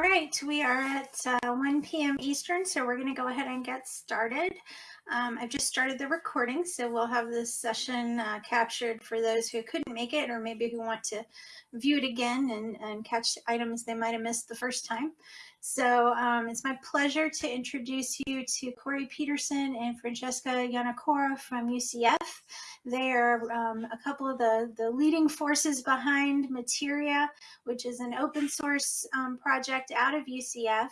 All right, we are at uh, 1 p.m. Eastern, so we're going to go ahead and get started. Um, I've just started the recording, so we'll have this session uh, captured for those who couldn't make it or maybe who want to view it again and, and catch items they might have missed the first time. So um, it's my pleasure to introduce you to Corey Peterson and Francesca Yonekura from UCF. They are um, a couple of the, the leading forces behind Materia, which is an open source um, project out of UCF.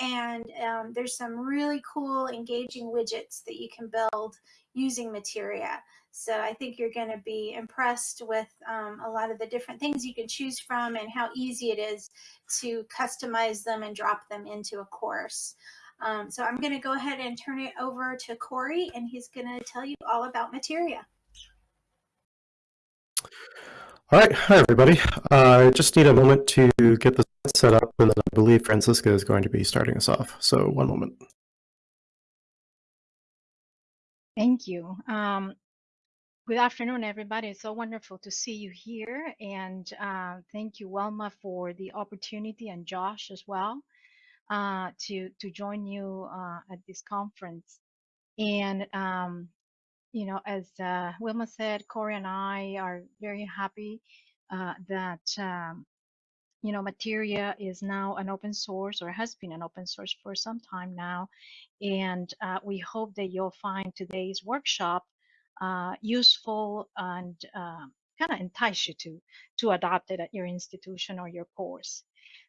And um, there's some really cool engaging widgets that you can build using Materia. So I think you're going to be impressed with um, a lot of the different things you can choose from and how easy it is to customize them and drop them into a course. Um, so I'm going to go ahead and turn it over to Corey, and he's going to tell you all about Materia. All right, hi everybody. Uh, I just need a moment to get the set up, and then I believe Francisca is going to be starting us off. So one moment. Thank you. Um, good afternoon, everybody. It's so wonderful to see you here. And uh, thank you, Wilma, for the opportunity and Josh as well uh, to, to join you uh, at this conference. And, um, you know, as uh, Wilma said, Corey and I are very happy uh, that um, you know, Materia is now an open source or has been an open source for some time now. And uh, we hope that you'll find today's workshop uh, useful and uh, kind of entice you to, to adopt it at your institution or your course.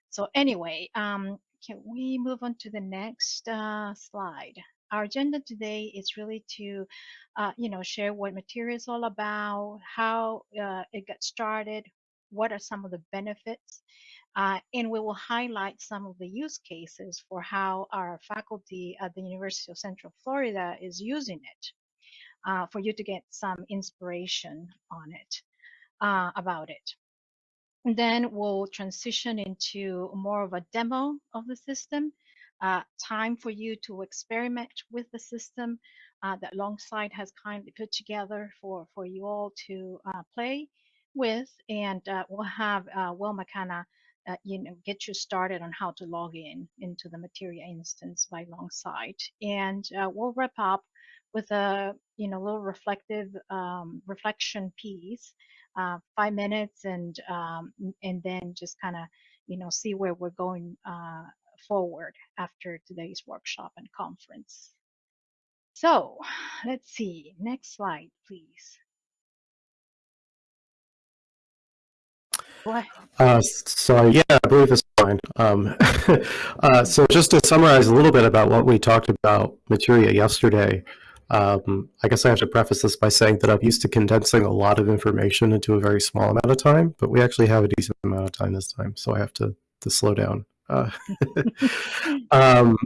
So anyway, um, can we move on to the next uh, slide? Our agenda today is really to, uh, you know, share what Materia is all about, how uh, it got started, what are some of the benefits, uh, and we will highlight some of the use cases for how our faculty at the University of Central Florida is using it uh, for you to get some inspiration on it, uh, about it. And then we'll transition into more of a demo of the system, uh, time for you to experiment with the system uh, that Longsight has kindly put together for, for you all to uh, play with. And we'll have Wilma kind of uh, you know, get you started on how to log in into the Materia instance by Longsight. And uh, we'll wrap up with a, you know, little reflective um, reflection piece, uh, five minutes, and um, and then just kind of, you know, see where we're going uh, forward after today's workshop and conference. So let's see, next slide, please. Uh, so yeah, I believe it's fine. Um, uh, so just to summarize a little bit about what we talked about Materia yesterday, um, I guess I have to preface this by saying that I'm used to condensing a lot of information into a very small amount of time, but we actually have a decent amount of time this time, so I have to, to slow down. Uh, um,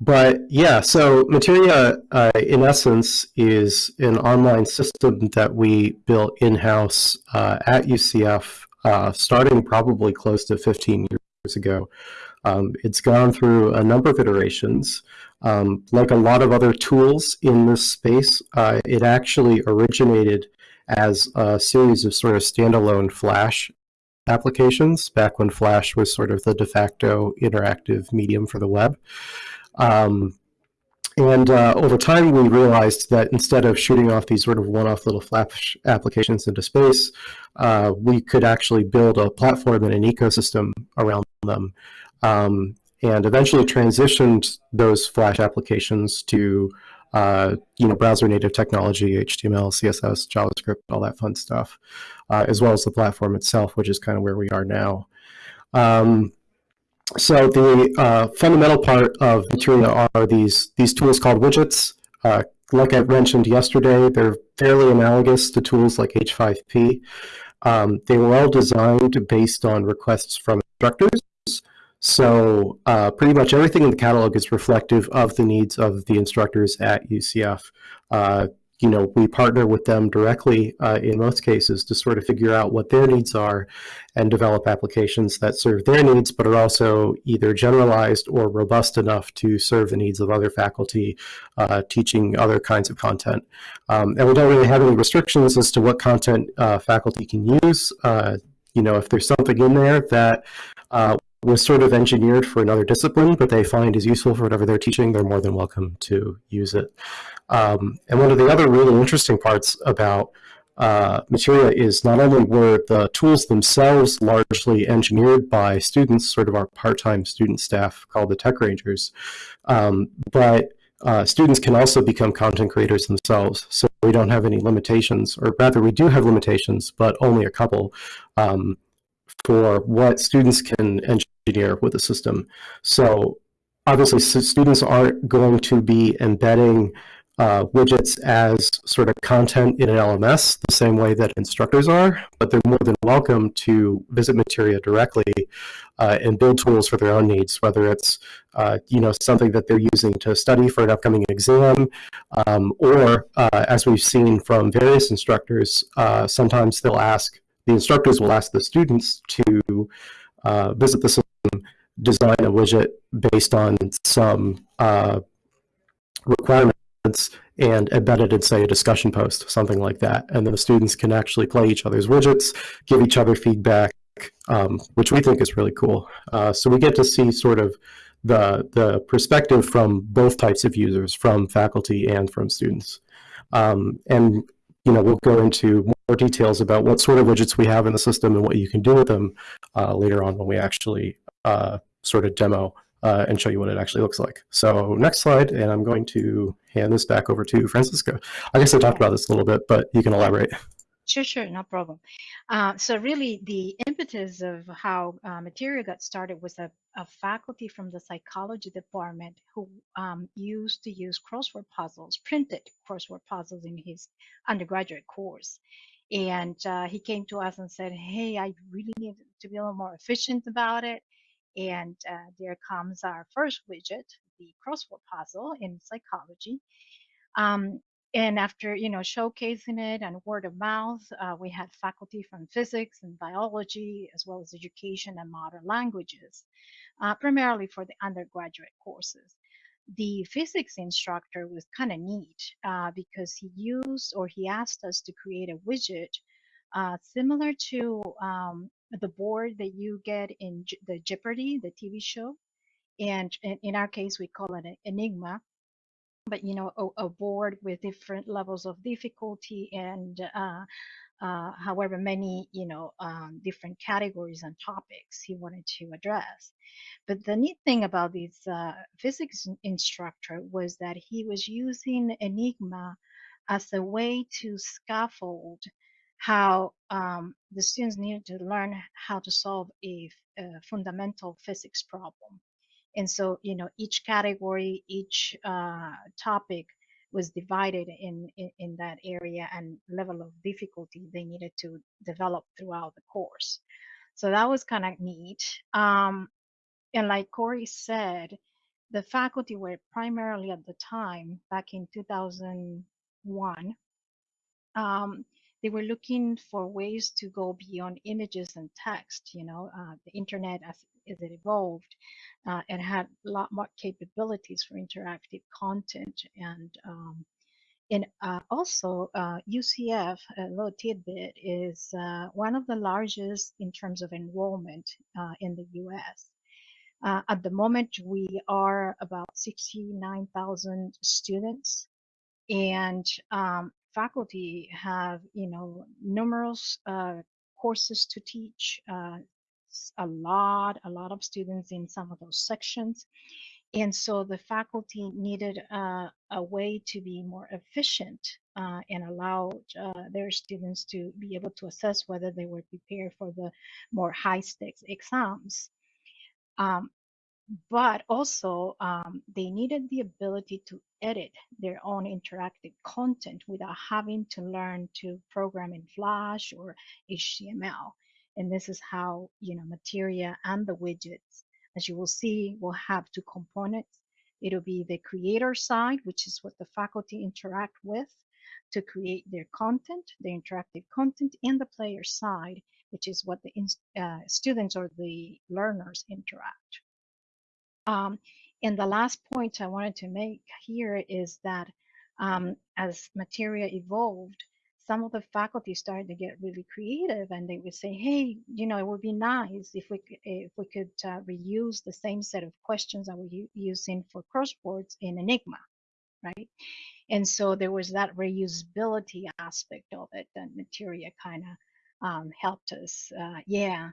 but yeah, so Materia, uh, in essence, is an online system that we built in-house uh, at UCF uh, starting probably close to 15 years ago. Um, it's gone through a number of iterations. Um, like a lot of other tools in this space, uh, it actually originated as a series of sort of standalone Flash applications back when Flash was sort of the de facto interactive medium for the web. Um, and uh, over time, we realized that instead of shooting off these sort of one-off little Flash applications into space, uh, we could actually build a platform and an ecosystem around them. Um, and eventually transitioned those Flash applications to uh, you know, browser native technology, HTML, CSS, JavaScript, all that fun stuff, uh, as well as the platform itself, which is kind of where we are now. Um, so the uh, fundamental part of Materia are these, these tools called widgets. Uh, like I mentioned yesterday, they're fairly analogous to tools like H5P. Um, they were all designed based on requests from instructors. So uh, pretty much everything in the catalog is reflective of the needs of the instructors at UCF. You know, we partner with them directly uh, in most cases to sort of figure out what their needs are and develop applications that serve their needs, but are also either generalized or robust enough to serve the needs of other faculty uh, teaching other kinds of content. Um, and we don't really have any restrictions as to what content uh, faculty can use. Uh, you know, if there's something in there that uh, was sort of engineered for another discipline, but they find is useful for whatever they're teaching, they're more than welcome to use it. Um, and one of the other really interesting parts about uh, Materia is not only were the tools themselves largely engineered by students, sort of our part-time student staff called the Tech Rangers, um, but uh, students can also become content creators themselves. So we don't have any limitations, or rather we do have limitations, but only a couple um, for what students can engineer with the system. So obviously students aren't going to be embedding uh, widgets as sort of content in an LMS the same way that instructors are, but they're more than welcome to visit Materia directly uh, and build tools for their own needs, whether it's uh, you know something that they're using to study for an upcoming exam, um, or uh, as we've seen from various instructors, uh, sometimes they'll ask the instructors will ask the students to uh, visit the system, design a widget based on some requirements and embedded in, say, a discussion post, something like that. And then the students can actually play each other's widgets, give each other feedback, um, which we think is really cool. Uh, so we get to see sort of the, the perspective from both types of users, from faculty and from students. Um, and you know, we'll go into more details about what sort of widgets we have in the system and what you can do with them uh, later on when we actually uh, sort of demo uh, and show you what it actually looks like. So next slide, and I'm going to hand this back over to Francisco. I guess I talked about this a little bit, but you can elaborate. Sure, sure, no problem. Uh, so really the impetus of how uh, Materia got started was a, a, faculty from the psychology department who um, used to use crossword puzzles, printed crossword puzzles in his undergraduate course. And uh, he came to us and said, hey, I really need to be a little more efficient about it. And uh, there comes our first widget, the crossword puzzle in psychology. Um, and after you know showcasing it and word of mouth, uh, we had faculty from physics and biology, as well as education and modern languages, uh, primarily for the undergraduate courses. The physics instructor was kind of neat uh, because he used or he asked us to create a widget uh, similar to um, the board that you get in the Jeopardy, the TV show. And in our case, we call it an Enigma. But you know, a, a board with different levels of difficulty and uh, uh, however many you know um, different categories and topics he wanted to address. But the neat thing about this uh, physics instructor was that he was using Enigma as a way to scaffold how um, the students needed to learn how to solve a, a, fundamental physics problem. And so, you know, each category, each uh, topic was divided in, in, in, that area and level of difficulty they needed to develop throughout the course. So that was kind of neat. Um, and like Corey said, the faculty were primarily at the time, back in 2001, um, they were looking for ways to go beyond images and text. You know, uh, the internet as, as it evolved, uh, it had a lot more capabilities for interactive content and um, and uh, also UCF, uh, a little tidbit, is uh, one of the largest in terms of enrollment uh, in the U.S. at the moment, we are about 69,000 students and um, faculty have you know numerous uh, courses to teach uh, a lot a lot of students in some of those sections. And so the faculty needed uh, a way to be more efficient uh, and allow uh, their students to be able to assess whether they were prepared for the more high stakes exams. Um, but also um, they needed the ability to edit their own interactive content without having to learn to program in Flash or HTML. And this is how, you know, Materia and the widgets, as you will see, will have two components. It'll be the creator side, which is what the faculty interact with to create their content, the interactive content, and the player side, which is what the uh, students or the learners interact. Um, and the last point I wanted to make here is that um, as Materia evolved, some of the faculty started to get really creative and they would say, hey, you know, it would be nice if we if we could uh, reuse the same set of questions that we're using for crosswords in Enigma, right? And so there was that reusability aspect of it that Materia kind of um, helped us, uh, yeah,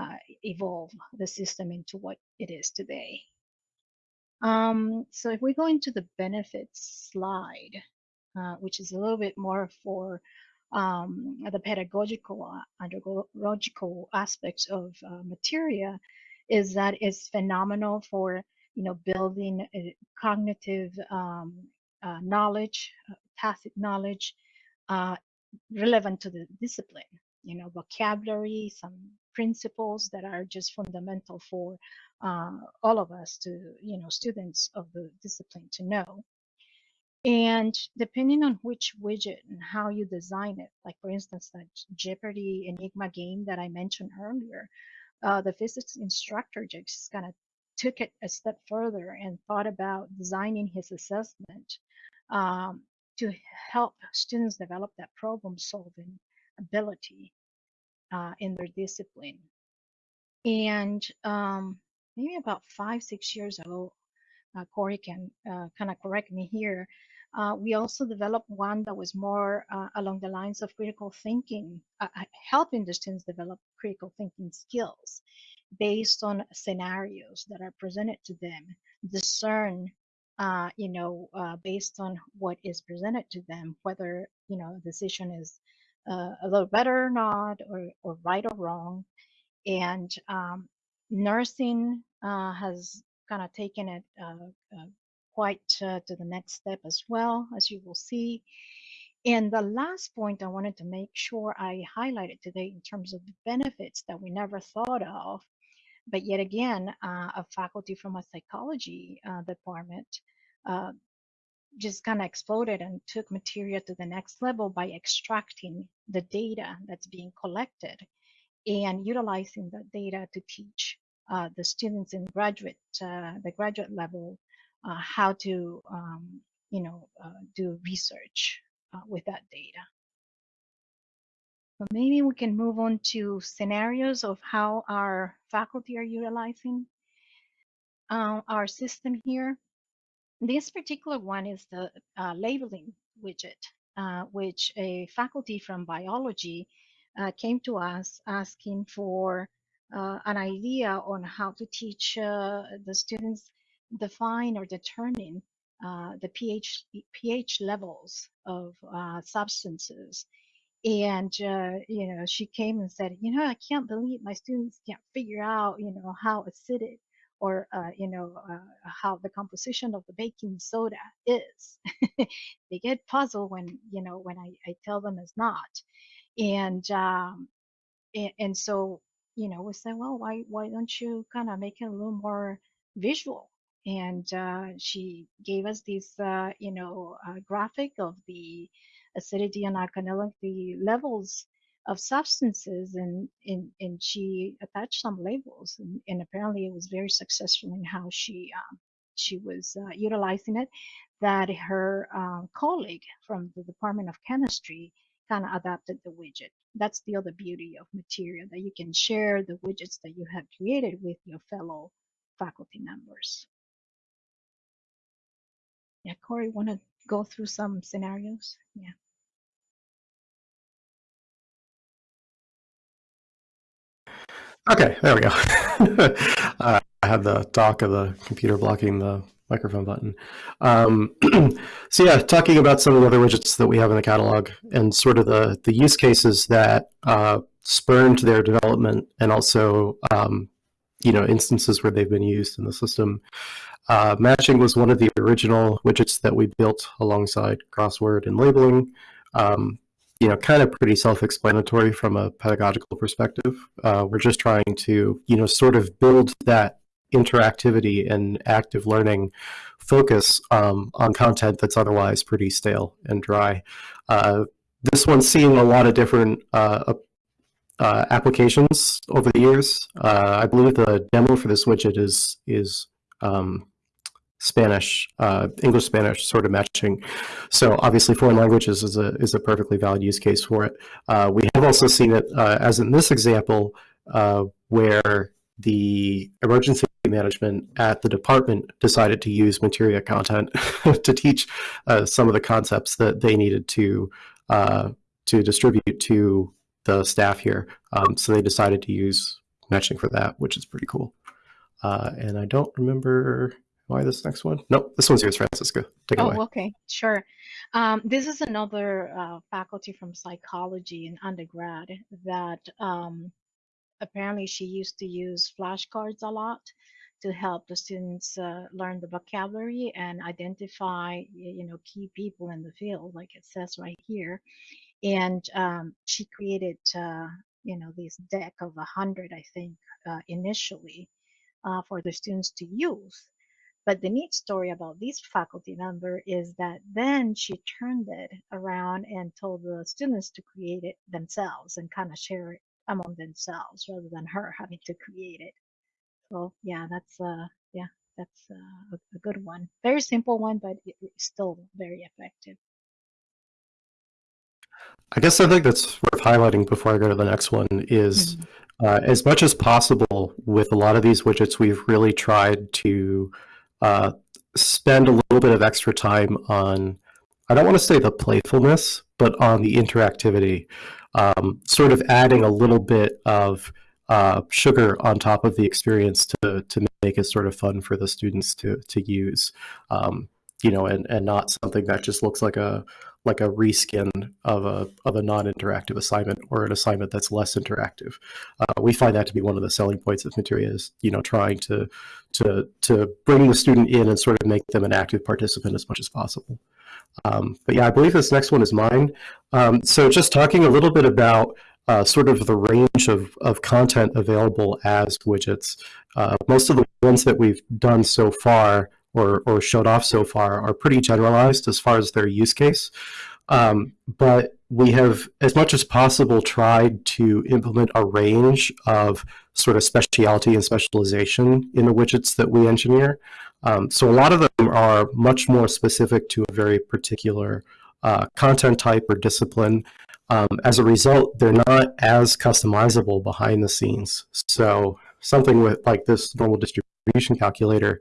uh, evolve the system into what it is today. Um, so if we go into the benefits slide, uh, which is a little bit more for um, the pedagogical uh, andragogical aspects of uh, materia, is that it's phenomenal for you know building cognitive um, uh, knowledge, uh, tacit knowledge, uh, relevant to the discipline. You know, vocabulary, some principles that are just fundamental for all of us to, you know, students of the discipline to know. And depending on which widget and how you design it, like for instance, that Jeopardy Enigma game that I mentioned earlier, uh, the physics instructor just kind of took it a step further and thought about designing his assessment um, to help students develop that problem solving ability uh, in their discipline. And um, maybe about five, six years ago, uh, Corey can uh, kind of correct me here. Uh, we also developed one that was more uh, along the lines of critical thinking, uh, helping the students develop critical thinking skills based on scenarios that are presented to them, discern, uh, you know, based on what is presented to them, whether, you know, a decision is a little better or not, or, or right or wrong. And um, nursing has kind of taken it uh, uh, quite uh, to the next step as well, as you will see. And the last point I wanted to make sure I highlighted today in terms of the benefits that we never thought of, but yet again, uh, a faculty from a psychology uh, department uh, just kind of exploded and took Materia to the next level by extracting the data that's being collected and utilizing that data to teach uh, the students in graduate, uh, the graduate level uh, how to, um, you know, uh, do research uh, with that data. But maybe we can move on to scenarios of how our faculty are utilizing uh, our system here. This particular one is the uh, labeling widget, uh, which a faculty from biology came to us asking for an idea on how to teach the students define or determine uh, the pH pH levels of uh, substances. And uh, you know, she came and said, you know, I can't believe my students can't figure out, you know, how acidic or uh, you know uh, how the composition of the baking soda is. they get puzzled when you know when I, I tell them it's not. And um, and, and so you know we say well, why why don't you kind of make it a little more visual? and uh, she gave us this, uh, you know, uh, graphic of the acidity and alkalinity levels of substances, and, and and she attached some labels, and, and apparently it was very successful in how she um, she was uh, utilizing it. That her um, colleague from the Department of Chemistry kind of adapted the widget. That's the other beauty of Materia that you can share the widgets that you have created with your fellow faculty members. Yeah, Corey, want to go through some scenarios? Yeah. Okay, there we go. uh, I had the dock of the computer blocking the microphone button. Um, so yeah, talking about some of the other widgets that we have in the catalog and sort of the, the use cases that uh, spurned their development and also um, you know instances where they've been used in the system. Uh, matching was one of the original widgets that we built alongside crossword and labeling. Um, you know, kind of pretty self-explanatory from a pedagogical perspective. Uh, we're just trying to, you know, sort of build that interactivity and active learning focus um, on content that's otherwise pretty stale and dry. Uh, this one's seeing a lot of different uh, uh, applications over the years. Uh, I believe the demo for this widget is is um, Spanish, uh, English Spanish sort of matching. So obviously, foreign languages is a is a perfectly valid use case for it. Uh, we have also seen it uh, as in this example, uh, where the emergency management at the department decided to use Materia content to teach uh, some of the concepts that they needed to uh, to distribute to the staff here. Um, so they decided to use matching for that, which is pretty cool. And I don't remember why this next one. Nope, this one's yours, Francisco. Take it Oh, away. okay, sure. Um, this is another uh, faculty from psychology in undergrad that um, apparently she used to use flashcards a lot to help the students uh, learn the vocabulary and identify, you know, key people in the field, like it says right here. And um, she created, uh, you know, this deck of a hundred, I think, uh, initially uh, for the students to use. But the neat story about this faculty member is that then she turned it around and told the students to create it themselves and kind of share it among themselves rather than her having to create it. So yeah, that's uh yeah, that's uh, a, good one. Very simple one, but still very effective. I guess I think that's worth highlighting before I go to the next one is uh, as much as possible with a lot of these widgets, we've really tried to uh, spend a little bit of extra time on, I don't want to say the playfulness, but on the interactivity, um, sort of adding a little bit of uh, sugar on top of the experience to, to make it sort of fun for the students to, to use, um, you know, and, and not something that just looks like a, like a reskin of a of a non-interactive assignment or an assignment that's less interactive. Uh, we find that to be one of the selling points of Materia is you know trying to to to bring the student in and sort of make them an active participant as much as possible. Um, but yeah, I believe this next one is mine. Um, so just talking a little bit about uh, sort of the range of, of content available as widgets. Uh, most of the ones that we've done so far or, or showed off so far are pretty generalized as far as their use case. Um, but we have, as much as possible, tried to implement a range of sort of speciality and specialization in the widgets that we engineer. Um, so a lot of them are much more specific to a very particular uh, content type or discipline. Um, as a result, they're not as customizable behind the scenes. So something with like this normal distribution calculator,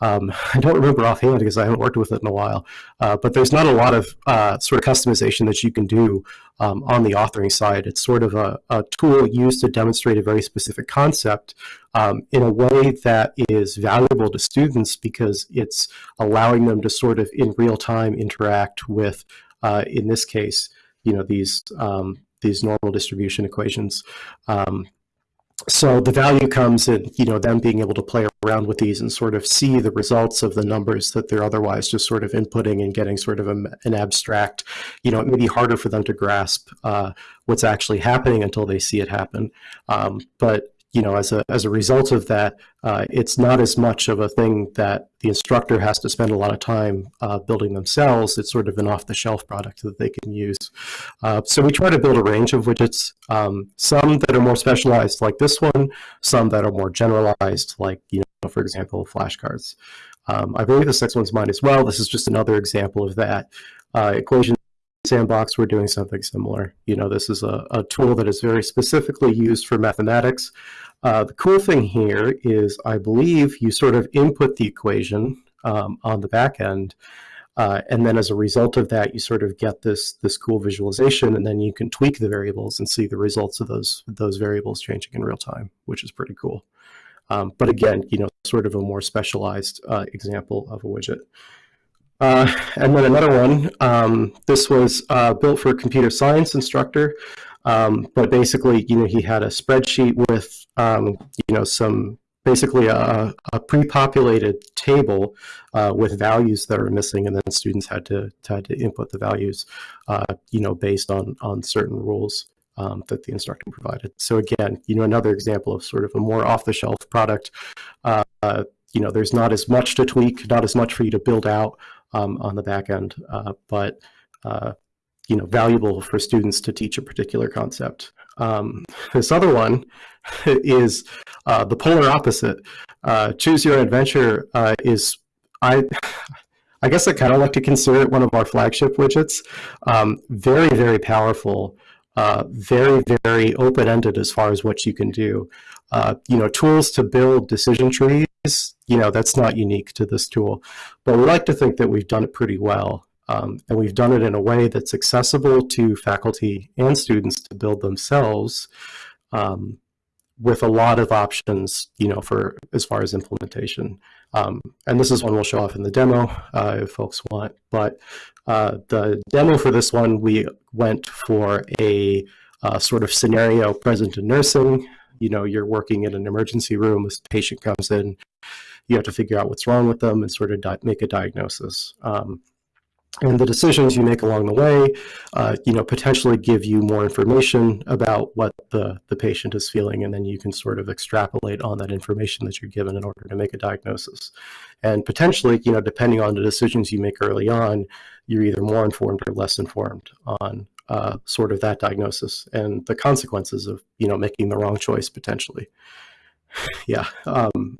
um, I don't remember offhand because I haven't worked with it in a while, uh, but there's not a lot of uh, sort of customization that you can do um, on the authoring side. It's sort of a, a, tool used to demonstrate a very specific concept um, in a way that is valuable to students because it's allowing them to sort of in real time interact with, uh, in this case, you know, these um, these normal distribution equations. Um, so the value comes in, you know, them being able to play around with these and sort of see the results of the numbers that they're otherwise just sort of inputting and getting sort of a, an abstract, you know, it may be harder for them to grasp uh, what's actually happening until they see it happen. Um, but you know, as a, as a result of that, uh, it's not as much of a thing that the instructor has to spend a lot of time uh, building themselves. It's sort of an off-the-shelf product that they can use. Uh, so we try to build a range of widgets, um, some that are more specialized like this one, some that are more generalized like, you know, for example, flashcards. Um, I believe this next one's mine as well. This is just another example of that. Uh, equation sandbox we're doing something similar. You know this is a, a tool that is very specifically used for mathematics. Uh, the cool thing here is i believe you sort of input the equation um, on the back end uh, and then as a result of that you sort of get this this cool visualization and then you can tweak the variables and see the results of those those variables changing in real time which is pretty cool. Um, but again you know sort of a more specialized uh, example of a widget uh, and then another one, um, this was uh, built for a computer science instructor, um, but basically, you know, he had a spreadsheet with, um, you know, some basically a, a pre-populated table uh, with values that are missing, and then students had to had to input the values, uh, you know, based on on certain rules. Um, that the instructor provided. So again, you know, another example of sort of a more off-the-shelf product. Uh, you know, there's not as much to tweak, not as much for you to build out, um, on the back end, uh, but uh, you know, valuable for students to teach a particular concept. Um, this other one is uh, the polar opposite. Uh, Choose Your Adventure uh, is I, I guess I kind of like to consider it one of our flagship widgets. Um, very, very powerful. Uh, very, very open-ended as far as what you can do. Uh, you know, tools to build decision trees, you know, that's not unique to this tool. But we like to think that we've done it pretty well. Um, and we've done it in a way that's accessible to faculty and students to build themselves um, with a lot of options, you know, for as far as implementation. Um, and this is one we'll show off in the demo uh, if folks want. But uh, the demo for this one, we went for a uh, sort of scenario present in nursing. You know, you're working in an emergency room, a patient comes in, you have to figure out what's wrong with them and sort of make a diagnosis. Um, and the decisions you make along the way, uh, you know, potentially give you more information about what the, the patient is feeling, and then you can sort of extrapolate on that information that you're given in order to make a diagnosis. And potentially, you know, depending on the decisions you make early on, you're either more informed or less informed on uh, sort of that diagnosis and the consequences of, you know, making the wrong choice potentially. yeah. Um,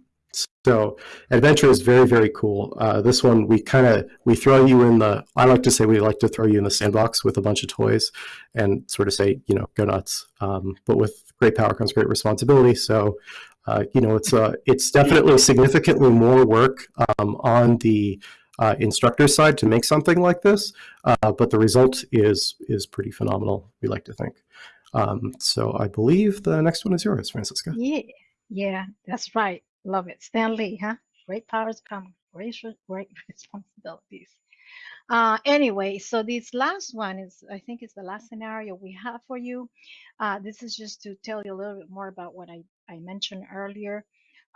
so adventure is very, very cool. Uh, this one, we kind of, we throw you in the, I like to say we like to throw you in the sandbox with a bunch of toys and sort of say, you know, go nuts. Um, but with great power comes great responsibility. So, uh, you know, it's, uh, it's definitely significantly more work um, on the uh, instructor side to make something like this, uh, but the result is, is pretty phenomenal, we like to think. Um, so I believe the next one is yours, Francisca. Yeah, yeah, that's right. Love it. Stan Lee, huh? Great powers come, great, great responsibilities. Uh, anyway, so this last one is, I think it's the last scenario we have for you. Uh, this is just to tell you a little bit more about what I, I mentioned earlier.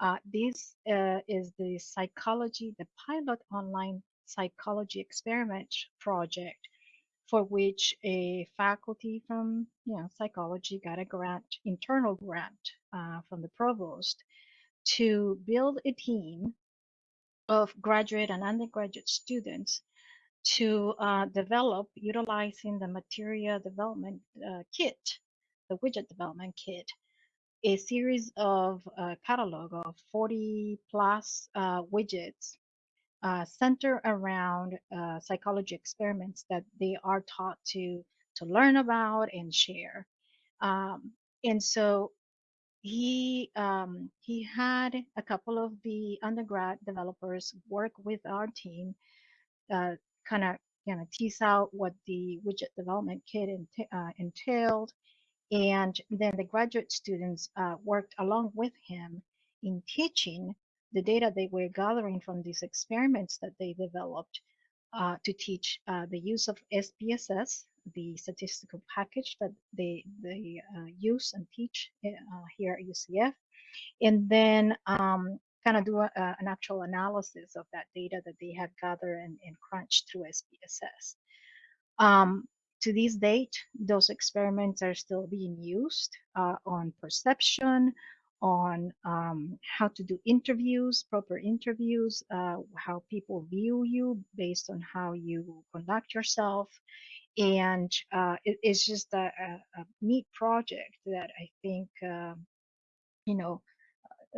Uh, this uh, is the psychology, the pilot online psychology experiment project for which a faculty from you know psychology got a grant, internal grant uh, from the provost to build a team of graduate and undergraduate students to uh, develop utilizing the Materia development uh, kit, the widget development kit, a series of uh, catalog of 40 plus uh, widgets uh, center around uh, psychology experiments that they are taught to to learn about and share. Um, and so he um, he had a couple of the undergrad developers work with our team, kind of you know tease out what the widget development kit ent uh, entailed, and then the graduate students uh, worked along with him in teaching the data they were gathering from these experiments that they developed uh, to teach uh, the use of SPSS, the statistical package that they they uh, use and teach uh, here at UCF, and then um, kind of do a, an actual analysis of that data that they have gathered and, and crunched through SPSS. Um, to this date, those experiments are still being used uh, on perception, on um, how to do interviews, proper interviews, uh, how people view you based on how you conduct yourself. And uh, it, it's just a, a, a, neat project that I think, uh, you know,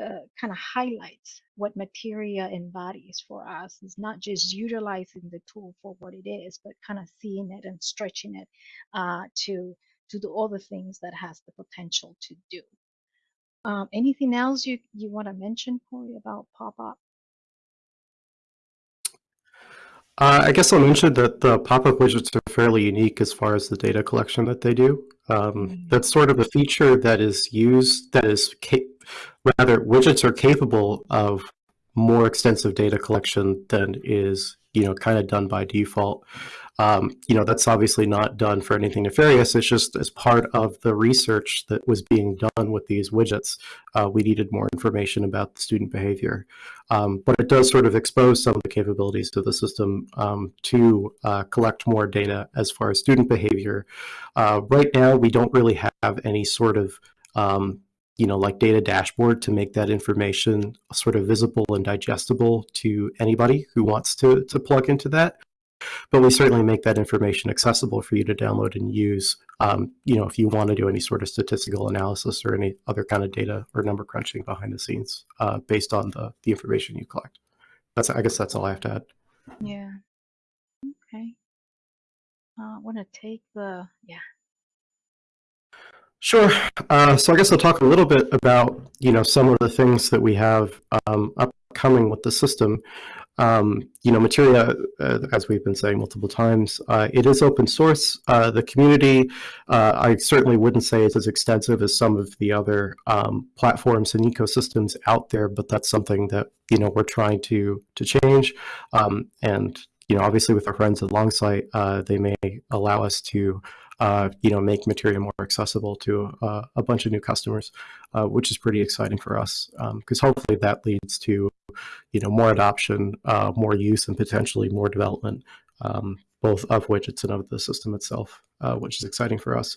uh, kind of highlights what Materia embodies for us. It's not just utilizing the tool for what it is, but kind of seeing it and stretching it uh, to to do all the things that has the potential to do. Um, anything else you, you want to mention, Corey, about pop-up? Uh, I guess I'll mention that the pop-up widgets are fairly unique as far as the data collection that they do. Um, mm -hmm. That's sort of a feature that is used, that is, rather, widgets are capable of more extensive data collection than is, you know, kind of done by default. Um, you know, that's obviously not done for anything nefarious. It's just as part of the research that was being done with these widgets, uh, we needed more information about the student behavior. Um, but it does sort of expose some of the capabilities of the system um, to uh, collect more data as far as student behavior. Uh, right now, we don't really have any sort of um, you know, like data dashboard to make that information sort of visible and digestible to anybody who wants to, to plug into that but we certainly make that information accessible for you to download and use, um, you know, if you want to do any sort of statistical analysis or any other kind of data or number crunching behind the scenes uh, based on the, the information you collect. that's I guess that's all I have to add. Yeah. Okay. Uh, I want to take the yeah. Sure. Uh, so I guess I'll talk a little bit about you know some of the things that we have um, upcoming with the system. Um, you know, Materia, uh, as we've been saying multiple times, uh, it is open source. Uh, the community, uh, I certainly wouldn't say it's as extensive as some of the other um, platforms and ecosystems out there, but that's something that you know we're trying to to change. Um, and you know, obviously, with our friends at Longsight, uh, they may allow us to uh, you know, make Materia more accessible to uh, a bunch of new customers, uh, which is pretty exciting for us because um, hopefully that leads to, you know, more adoption, uh, more use, and potentially more development, um, both of widgets and of the system itself uh, which is exciting for us.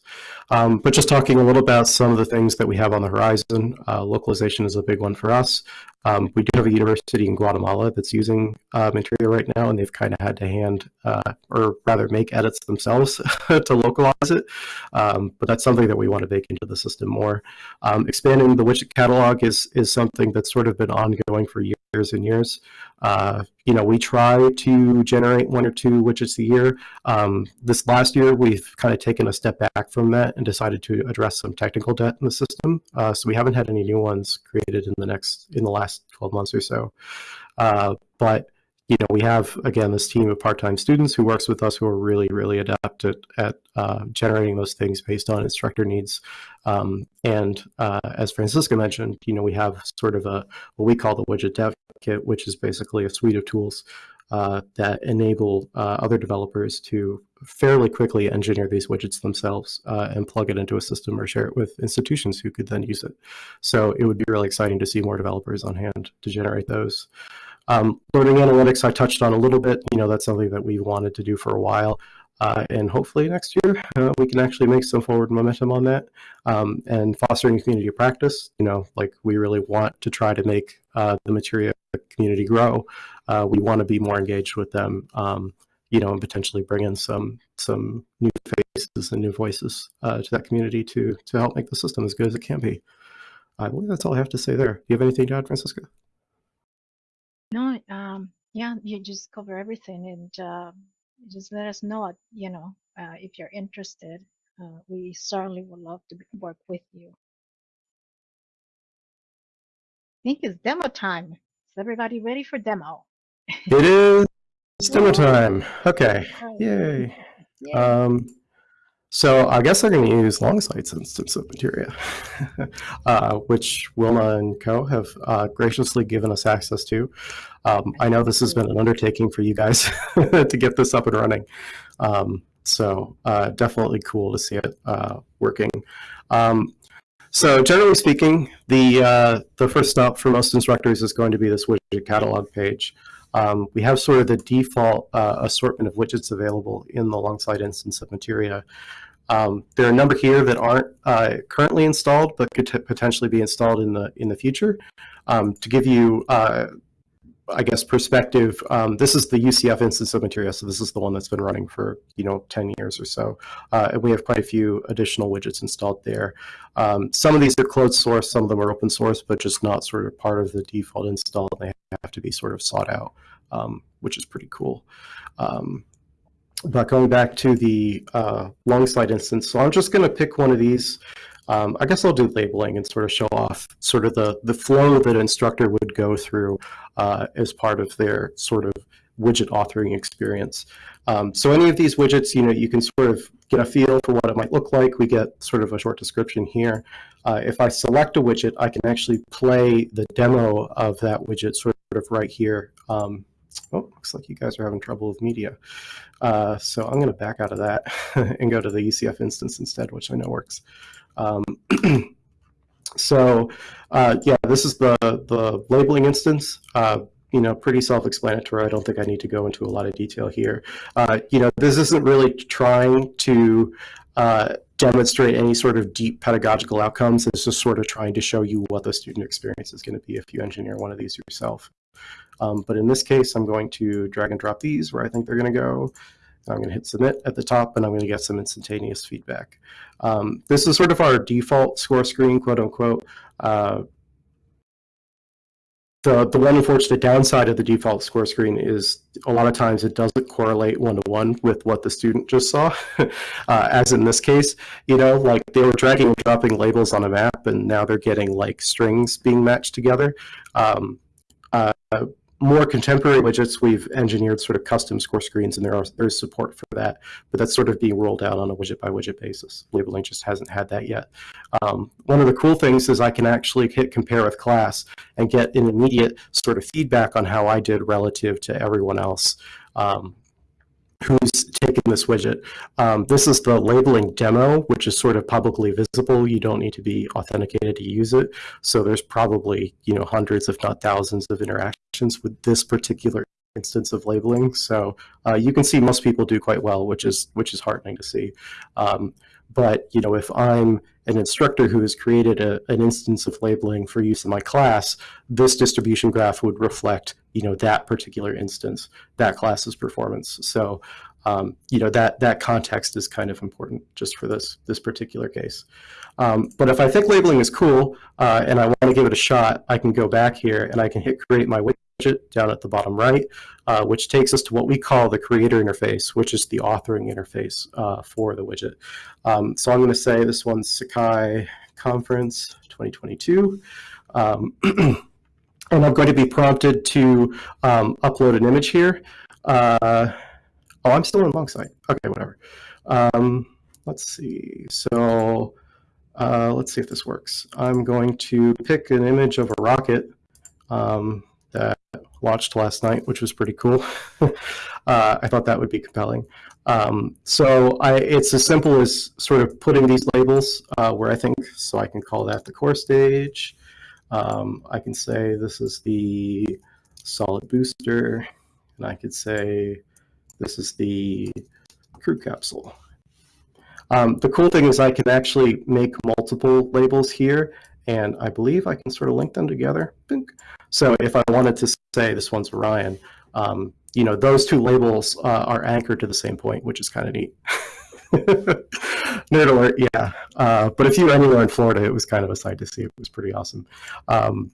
Um, but just talking a little about some of the things that we have on the horizon, uh, localization is a big one for us. Um, we do have a university in Guatemala that's using uh, right now, and they've kind of had to hand, uh, or rather make edits themselves to localize it. Um, but that's something that we want to bake into the system more. Um, expanding the widget catalog is, is something that's sort of been ongoing for years and years. Uh, you know, we try to generate one or two widgets a year. Um, this last year, we've kind of taken a step back from that and decided to address some technical debt in the system. Uh, so we haven't had any new ones created in the next in the last 12 months or so. Uh, but you know, we have again this team of part-time students who works with us who are really, really adept at, at uh, generating those things based on instructor needs. Um, and uh, as Francisca mentioned, you know, we have sort of a what we call the widget dev kit, which is basically a suite of tools uh, that enable uh, other developers to fairly quickly engineer these widgets themselves uh, and plug it into a system or share it with institutions who could then use it. So it would be really exciting to see more developers on hand to generate those. Um, learning analytics, I touched on a little bit. You know, that's something that we wanted to do for a while. Uh, and hopefully next year uh, we can actually make some forward momentum on that. Um, and fostering community practice, you know, like we really want to try to make uh, the Materia community grow. Uh, we want to be more engaged with them, um, you know, and potentially bring in some some new faces and new voices uh, to that community to to help make the system as good as it can be. I believe that's all I have to say there. Do you have anything to add, Francisca? No, um, yeah, you just cover everything and uh, just let us know, you know, uh, if you're interested. Uh, we certainly would love to work with you. I think it's demo time. Is everybody ready for demo? It is it's demo time. Okay, yay. Yay. Um, so I guess I'm going to use Longsight's instance of Materia, uh, which Wilma and Co. have uh, graciously given us access to. Um, I know this has been an undertaking for you guys to get this up and running. Um, so uh, definitely cool to see it uh, working. Um, so generally speaking, the, uh, the first stop for most instructors is going to be this widget catalog page. Um, we have sort of the default uh, assortment of widgets available in the Longsight instance of Materia. Um, there are a number here that aren't uh, currently installed, but could potentially be installed in the in the future. Um, to give you, uh, I guess, perspective, um, this is the UCF instance of Materia, so this is the one that's been running for you know 10 years or so, uh, and we have quite a few additional widgets installed there. Um, some of these are closed source, some of them are open source, but just not sort of part of the default install. They have to be sort of sought out, um, which is pretty cool. Um, but going back to the uh, slide instance, so I'm just going to pick one of these. Um, I guess I'll do labeling and sort of show off sort of the, the flow that an instructor would go through uh, as part of their sort of widget authoring experience. Um, so any of these widgets, you know, you can sort of get a feel for what it might look like. We get sort of a short description here. Uh, if I select a widget, I can actually play the demo of that widget sort of right here. Um, oh, looks like you guys are having trouble with media. Uh, so I'm going to back out of that and go to the UCF instance instead, which I know works. Um, so uh, yeah, this is the, the labeling instance. Uh, you know, pretty self-explanatory. I don't think I need to go into a lot of detail here. Uh, you know, this isn't really trying to uh, demonstrate any sort of deep pedagogical outcomes. It's just sort of trying to show you what the student experience is going to be if you engineer one of these yourself. Um, but in this case, I'm going to drag and drop these where I think they're going to go. I'm going to hit submit at the top and I'm going to get some instantaneous feedback. Um, this is sort of our default score screen, quote unquote. Uh, the, the one unfortunate downside of the default score screen is a lot of times it doesn't correlate one to one with what the student just saw. uh, as in this case, you know, like they were dragging and dropping labels on a map and now they're getting like strings being matched together. Um, uh, more contemporary widgets, we've engineered sort of custom score screens and there are, there's support for that, but that's sort of being rolled out on a widget by widget basis. Labeling just hasn't had that yet. Um, one of the cool things is I can actually hit compare with class and get an immediate sort of feedback on how I did relative to everyone else um, who's taken this widget. Um, this is the labeling demo, which is sort of publicly visible. You don't need to be authenticated to use it. So there's probably, you know, hundreds, if not thousands of interactions with this particular instance of labeling. So uh, you can see most people do quite well, which is which is heartening to see. Um, but you know, if I'm an instructor who has created a, an instance of labeling for use in my class, this distribution graph would reflect you know that particular instance, that class's performance. So um, you know that that context is kind of important just for this this particular case. Um, but if I think labeling is cool uh, and I want to give it a shot, I can go back here and I can hit create my widget down at the bottom right, uh, which takes us to what we call the creator interface, which is the authoring interface uh, for the widget. Um, so I'm going to say this one's Sakai Conference 2022. Um, and I'm going to be prompted to um, upload an image here. Uh, oh, I'm still in Longsight. Okay, whatever. Um, let's see. So uh, let's see if this works. I'm going to pick an image of a rocket um, that launched last night, which was pretty cool. uh, I thought that would be compelling. Um, so I, it's as simple as sort of putting these labels uh, where I think, so I can call that the core stage. Um, I can say this is the solid booster, and I could say this is the crew capsule. Um, the cool thing is I can actually make multiple labels here, and I believe I can sort of link them together. So if I wanted to say this one's Orion, um, you know, those two labels uh, are anchored to the same point, which is kind of neat. Nerd alert, yeah. Uh, but if you were anywhere in Florida, it was kind of a sight to see. It was pretty awesome. Um,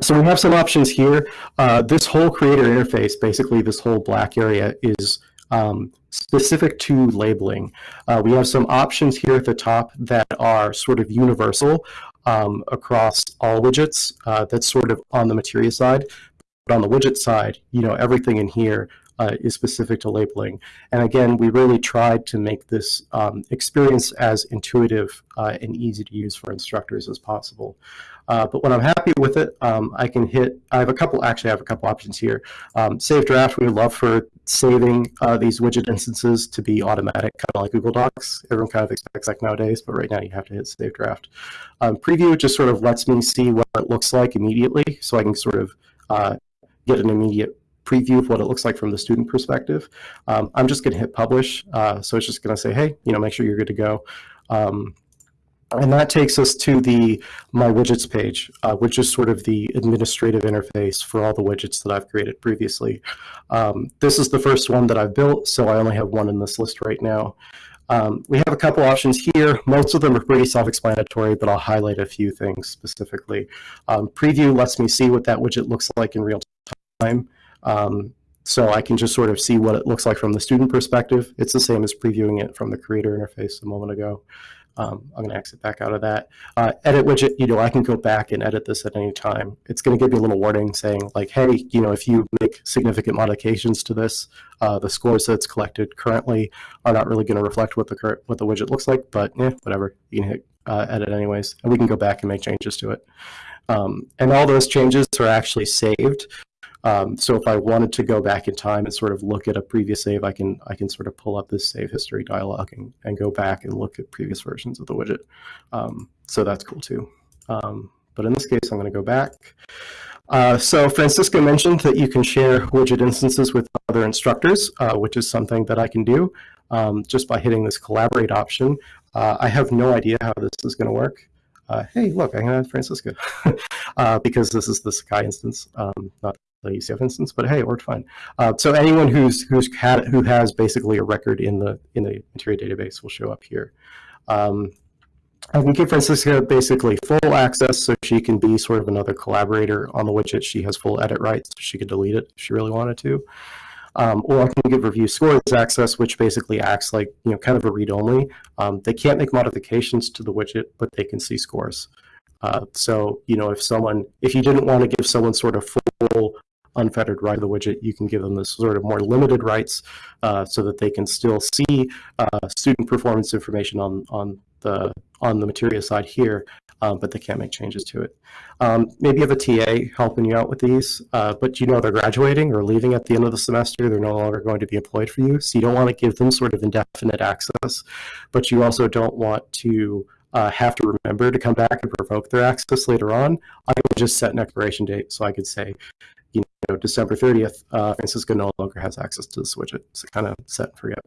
so we have some options here. Uh, this whole creator interface, basically this whole black area is um, specific to labeling. Uh, we have some options here at the top that are sort of universal um, across all widgets. Uh, that's sort of on the Materia side. But on the widget side, you know, everything in here uh, is specific to labeling. And again, we really tried to make this um, experience as intuitive uh, and easy to use for instructors as possible. Uh, but when I'm happy with it, um, I can hit, I have a couple, actually I have a couple options here. Um, save draft, we would love for saving uh, these widget instances to be automatic, kind of like Google Docs. Everyone kind of expects that nowadays, but right now you have to hit save draft. Um, preview just sort of lets me see what it looks like immediately, so I can sort of uh, get an immediate preview of what it looks like from the student perspective. Um, I'm just going to hit publish. Uh, so it's just going to say, hey, you know, make sure you're good to go. Um, and that takes us to the My Widgets page, uh, which is sort of the administrative interface for all the widgets that I've created previously. Um, this is the first one that I've built, so I only have one in this list right now. Um, we have a couple options here. Most of them are pretty self-explanatory, but I'll highlight a few things specifically. Um, preview lets me see what that widget looks like in real time. Um, so I can just sort of see what it looks like from the student perspective. It's the same as previewing it from the creator interface a moment ago. Um, I'm going to exit back out of that. Uh, edit widget, you know, I can go back and edit this at any time. It's going to give you a little warning saying like, hey, you know, if you make significant modifications to this, uh, the scores that's collected currently are not really going to reflect what the current what the widget looks like. But yeah, whatever, you can hit uh, edit anyways, and we can go back and make changes to it. Um, and all those changes are actually saved. Um, so if I wanted to go back in time and sort of look at a previous save, I can I can sort of pull up this save history dialog and, and go back and look at previous versions of the widget. Um, so that's cool too. Um, but in this case, I'm going to go back. Uh, so Francisco mentioned that you can share widget instances with other instructors, uh, which is something that I can do um, just by hitting this collaborate option. Uh, I have no idea how this is going to work. Uh, hey, look, I have Francisco uh, because this is the Sakai instance, um, not the UCF instance, but hey, it worked fine. Uh, so anyone who's who's had who has basically a record in the in the Materia database will show up here. Um, And we give Francisca basically full access so she can be sort of another collaborator on the widget. She has full edit rights. She could delete it if she really wanted to. Um, or I can give review scores access, which basically acts like, you know, kind of a read-only. Um, they can't make modifications to the widget, but they can see scores. Uh, so, you know, if someone, if you didn't want to give someone sort of full unfettered right of the widget, you can give them this sort of more limited rights uh, so that they can still see uh, student performance information on, on the on the Materia side here, um, but they can't make changes to it. Um, maybe you have a TA helping you out with these, uh, but you know they're graduating or leaving at the end of the semester. They're no longer going to be employed for you. So you don't want to give them sort of indefinite access, but you also don't want to uh, have to remember to come back and revoke their access later on. I would just set an expiration date so I could say, you know, December 30th, uh, Francisco no longer has access to the widget. So kind of set and forget.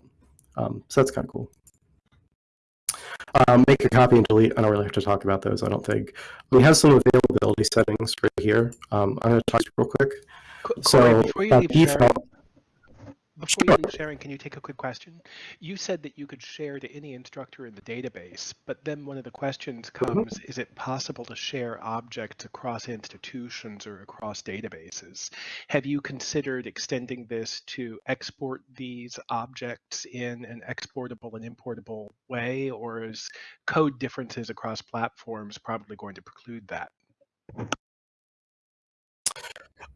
Um, so that's kind of cool. Um, make a copy and delete. I don't really have to talk about those, I don't think. We have some availability settings right here. Um, I'm going to talk to you real quick. Co- So, before you uh, leave default- before you leave Sharon, can you take a quick question? You said that you could share to any instructor in the database, but then one of the questions mm-hmm. comes, is it possible to share objects across institutions or across databases? Have you considered extending this to export these objects in an exportable and importable way, or is code differences across platforms probably going to preclude that?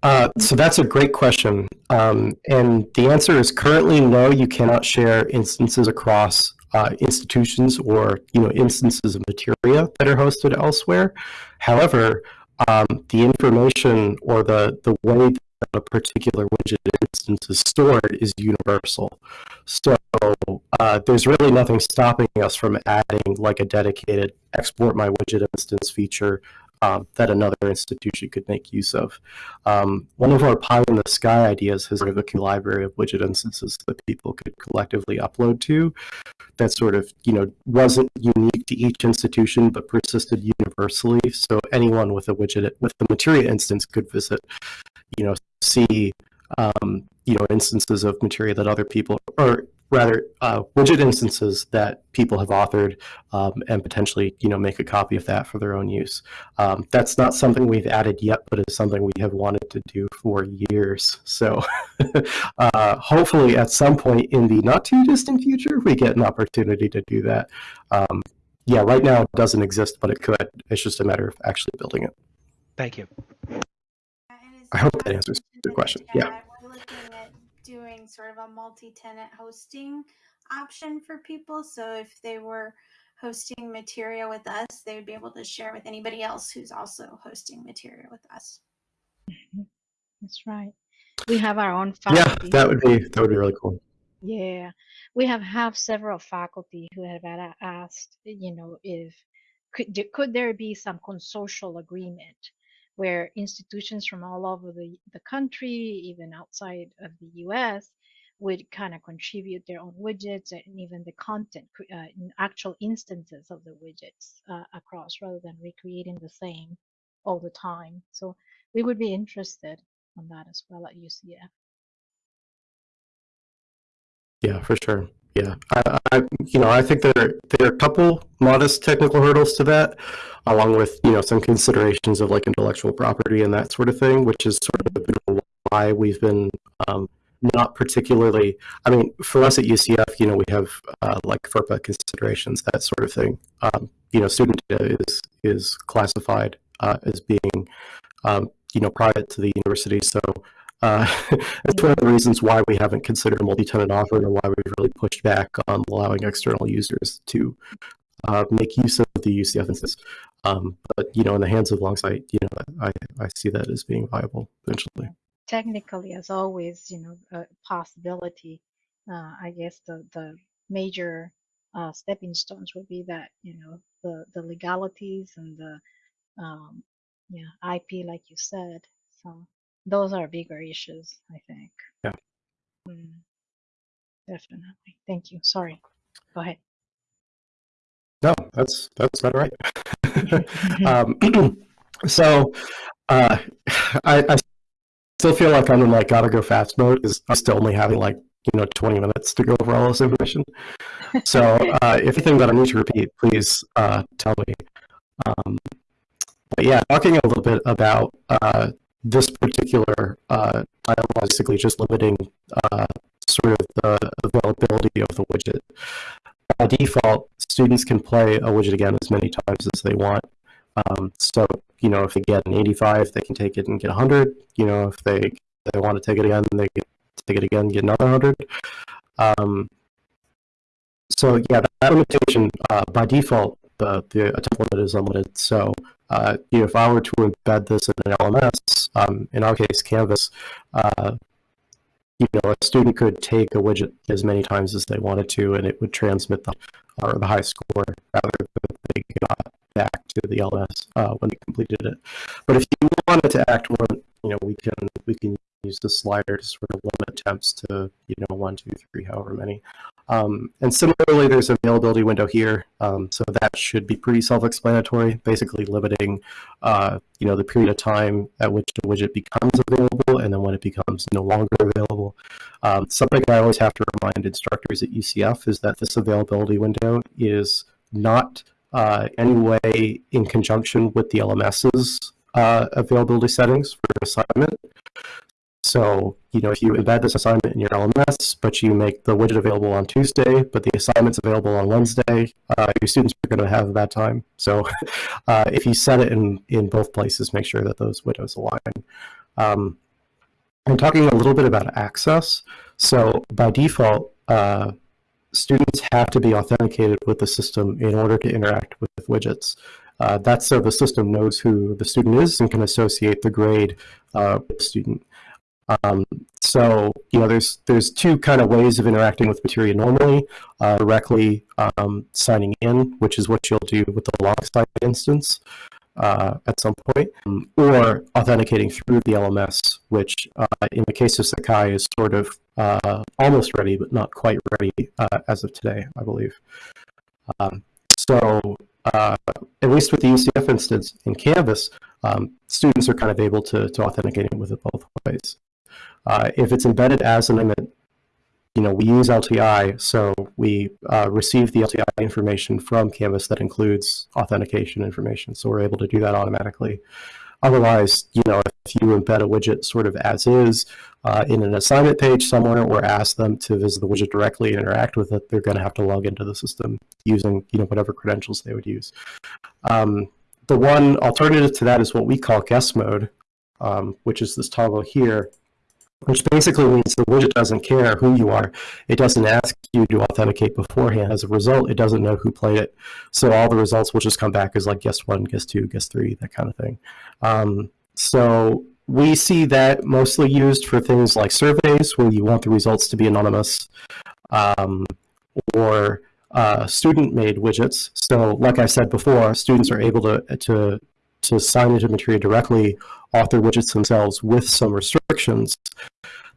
Uh, so that's a great question. Um, and the answer is currently no, you cannot share instances across uh, institutions or you know instances of materia that are hosted elsewhere. However, um, the information or the, the way that a particular widget instance is stored is universal. So uh, there's really nothing stopping us from adding like a dedicated export my widget instance feature um, that another institution could make use of. Um, one of our pie in the sky ideas has sort of a library of widget instances that people could collectively upload to that sort of, you know, wasn't unique to each institution but persisted universally. So anyone with a widget, with the Materia instance could visit, you know, see, um, you know, instances of Materia that other people, or rather uh, widget instances that people have authored um, and potentially, you know, make a copy of that for their own use. Um, that's not something we've added yet, but it's something we have wanted to do for years. So uh, hopefully at some point in the not too distant future, we get an opportunity to do that. Um, yeah, right now it doesn't exist, but it could. It's just a matter of actually building it. Thank you. I hope that answers your question. Yeah. We're looking at doing sort of a multi-tenant hosting option for people. So if they were hosting Materia with us, they would be able to share with anybody else who's also hosting Materia with us. That's right. We have our own faculty. Yeah, that would be that would be really cool. Yeah, we have have several faculty who have asked, you know, if could could there be some consortial agreement where institutions from all over the the country, even outside of the U.S., would kind of contribute their own widgets and even the content, uh, actual instances of the widgets uh, across, rather than recreating the same all the time. So we would be interested on that as well at UCF. Yeah, for sure. Yeah, I, I, you know, I think there there are a couple modest technical hurdles to that, along with you know some considerations of like intellectual property and that sort of thing, which is sort of why we've been um, not particularly. I mean, for us at UCF, you know, we have uh, like FERPA considerations, that sort of thing. Um, you know, student data is is classified uh, as being um, you know private to the university, so. Uh, that's one of the reasons why we haven't considered a multi-tenant offer and why we've really pushed back on allowing external users to uh, make use of the UCF instance. Um, but you know, in the hands of Longsight, you know, I, I see that as being viable eventually. technically, as always, you know, a possibility. Uh, I guess the the major uh, stepping stones would be that you know the the legalities and the um, yeah IP, like you said. So those are bigger issues, I think. Yeah. Mm, definitely. Thank you. Sorry. Go ahead. No, that's that's about right. um, so uh, I, I still feel like I'm in like gotta go fast mode because I'm still only having like you know 20 minutes to go over all this information. So uh, if anything that I need to repeat, please uh, tell me. Um, but yeah, talking a little bit about uh, this particular uh, title, basically just limiting uh, sort of the availability of the widget. By default, students can play a widget again as many times as they want. Um, so, you know, if they get an 85, they can take it and get 100. You know, if they, they want to take it again, they can take it again get another 100. Um, so yeah, that limitation, uh, by default, the, the attempt limit is unlimited. So uh, if I were to embed this in an LMS, um, in our case, Canvas, uh, you know, a student could take a widget as many times as they wanted to, and it would transmit the, or the high score rather than they got back to the LMS uh, when they completed it. But if you wanted to act one, you know, we can we can use the slider to sort of limit attempts to you know one, two, three, however many. Um, and similarly, there's an availability window here, um, so that should be pretty self-explanatory, basically limiting, uh, you know, the period of time at which the widget becomes available and then when it becomes no longer available. Um, something I always have to remind instructors at UCF is that this availability window is not uh, any way in conjunction with the LMS's uh, availability settings for assignment. So, you know, if you embed this assignment in your LMS, but you make the widget available on Tuesday, but the assignment's available on Wednesday, uh, your students are going to have bad time. So uh, if you set it in, in both places, make sure that those widows align. Um, I'm talking a little bit about access. So by default, uh, students have to be authenticated with the system in order to interact with widgets. Uh, that's so the system knows who the student is and can associate the grade uh, with the student. Um, so, you know, there's there's two kind of ways of interacting with Materia normally, uh, directly um, signing in, which is what you'll do with the log instance uh, at some point, um, or authenticating through the LMS, which uh, in the case of Sakai is sort of uh, almost ready, but not quite ready uh, as of today, I believe. Um, so uh, at least with the UCF instance in Canvas, um, students are kind of able to, to authenticate it with it both ways. Uh, if it's embedded as an limit, you know, we use LTI, so we uh, receive the LTI information from Canvas that includes authentication information, so we're able to do that automatically. Otherwise, you know, if you embed a widget sort of as is uh, in an assignment page somewhere or ask them to visit the widget directly and interact with it, they're going to have to log into the system using, you know, whatever credentials they would use. Um, the one alternative to that is what we call guest mode, um, which is this toggle here, which basically means the widget doesn't care who you are. It doesn't ask you to authenticate beforehand. As a result, it doesn't know who played it. So all the results will just come back as like guest one, guest two, guest three, that kind of thing. Um, so we see that mostly used for things like surveys where you want the results to be anonymous um, or uh, student-made widgets. So like I said before, students are able to, to to sign into Materia directly, author widgets themselves with some restrictions.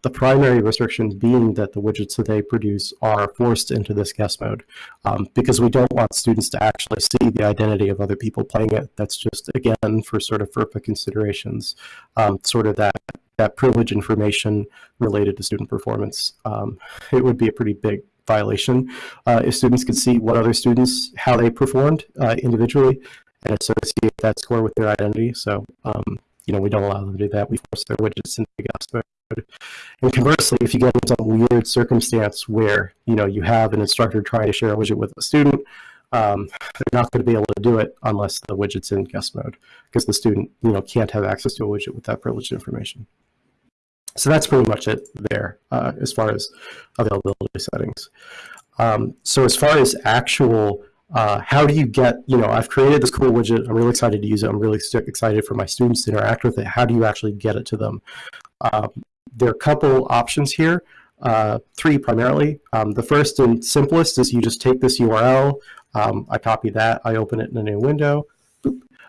The primary restriction being that the widgets that they produce are forced into this guest mode um, because we don't want students to actually see the identity of other people playing it. That's just, again, for sort of FERPA considerations, um, sort of that, that privilege information related to student performance. Um, it would be a pretty big violation uh, if students could see what other students, how they performed uh, individually and associate that score with their identity. So, um, you know, we don't allow them to do that. We force their widgets into the guest mode. And conversely, if you get into some weird circumstance where, you know, you have an instructor trying to share a widget with a student, um, they're not going to be able to do it unless the widget's in guest mode because the student, you know, can't have access to a widget with that privileged information. So that's pretty much it there uh, as far as availability settings. Um, so as far as actual uh, how do you get, you know, I've created this cool widget. I'm really excited to use it. I'm really excited for my students to interact with it. How do you actually get it to them? Um, there are a couple options here, uh, three primarily. Um, the first and simplest is you just take this URL. Um, I copy that. I open it in a new window.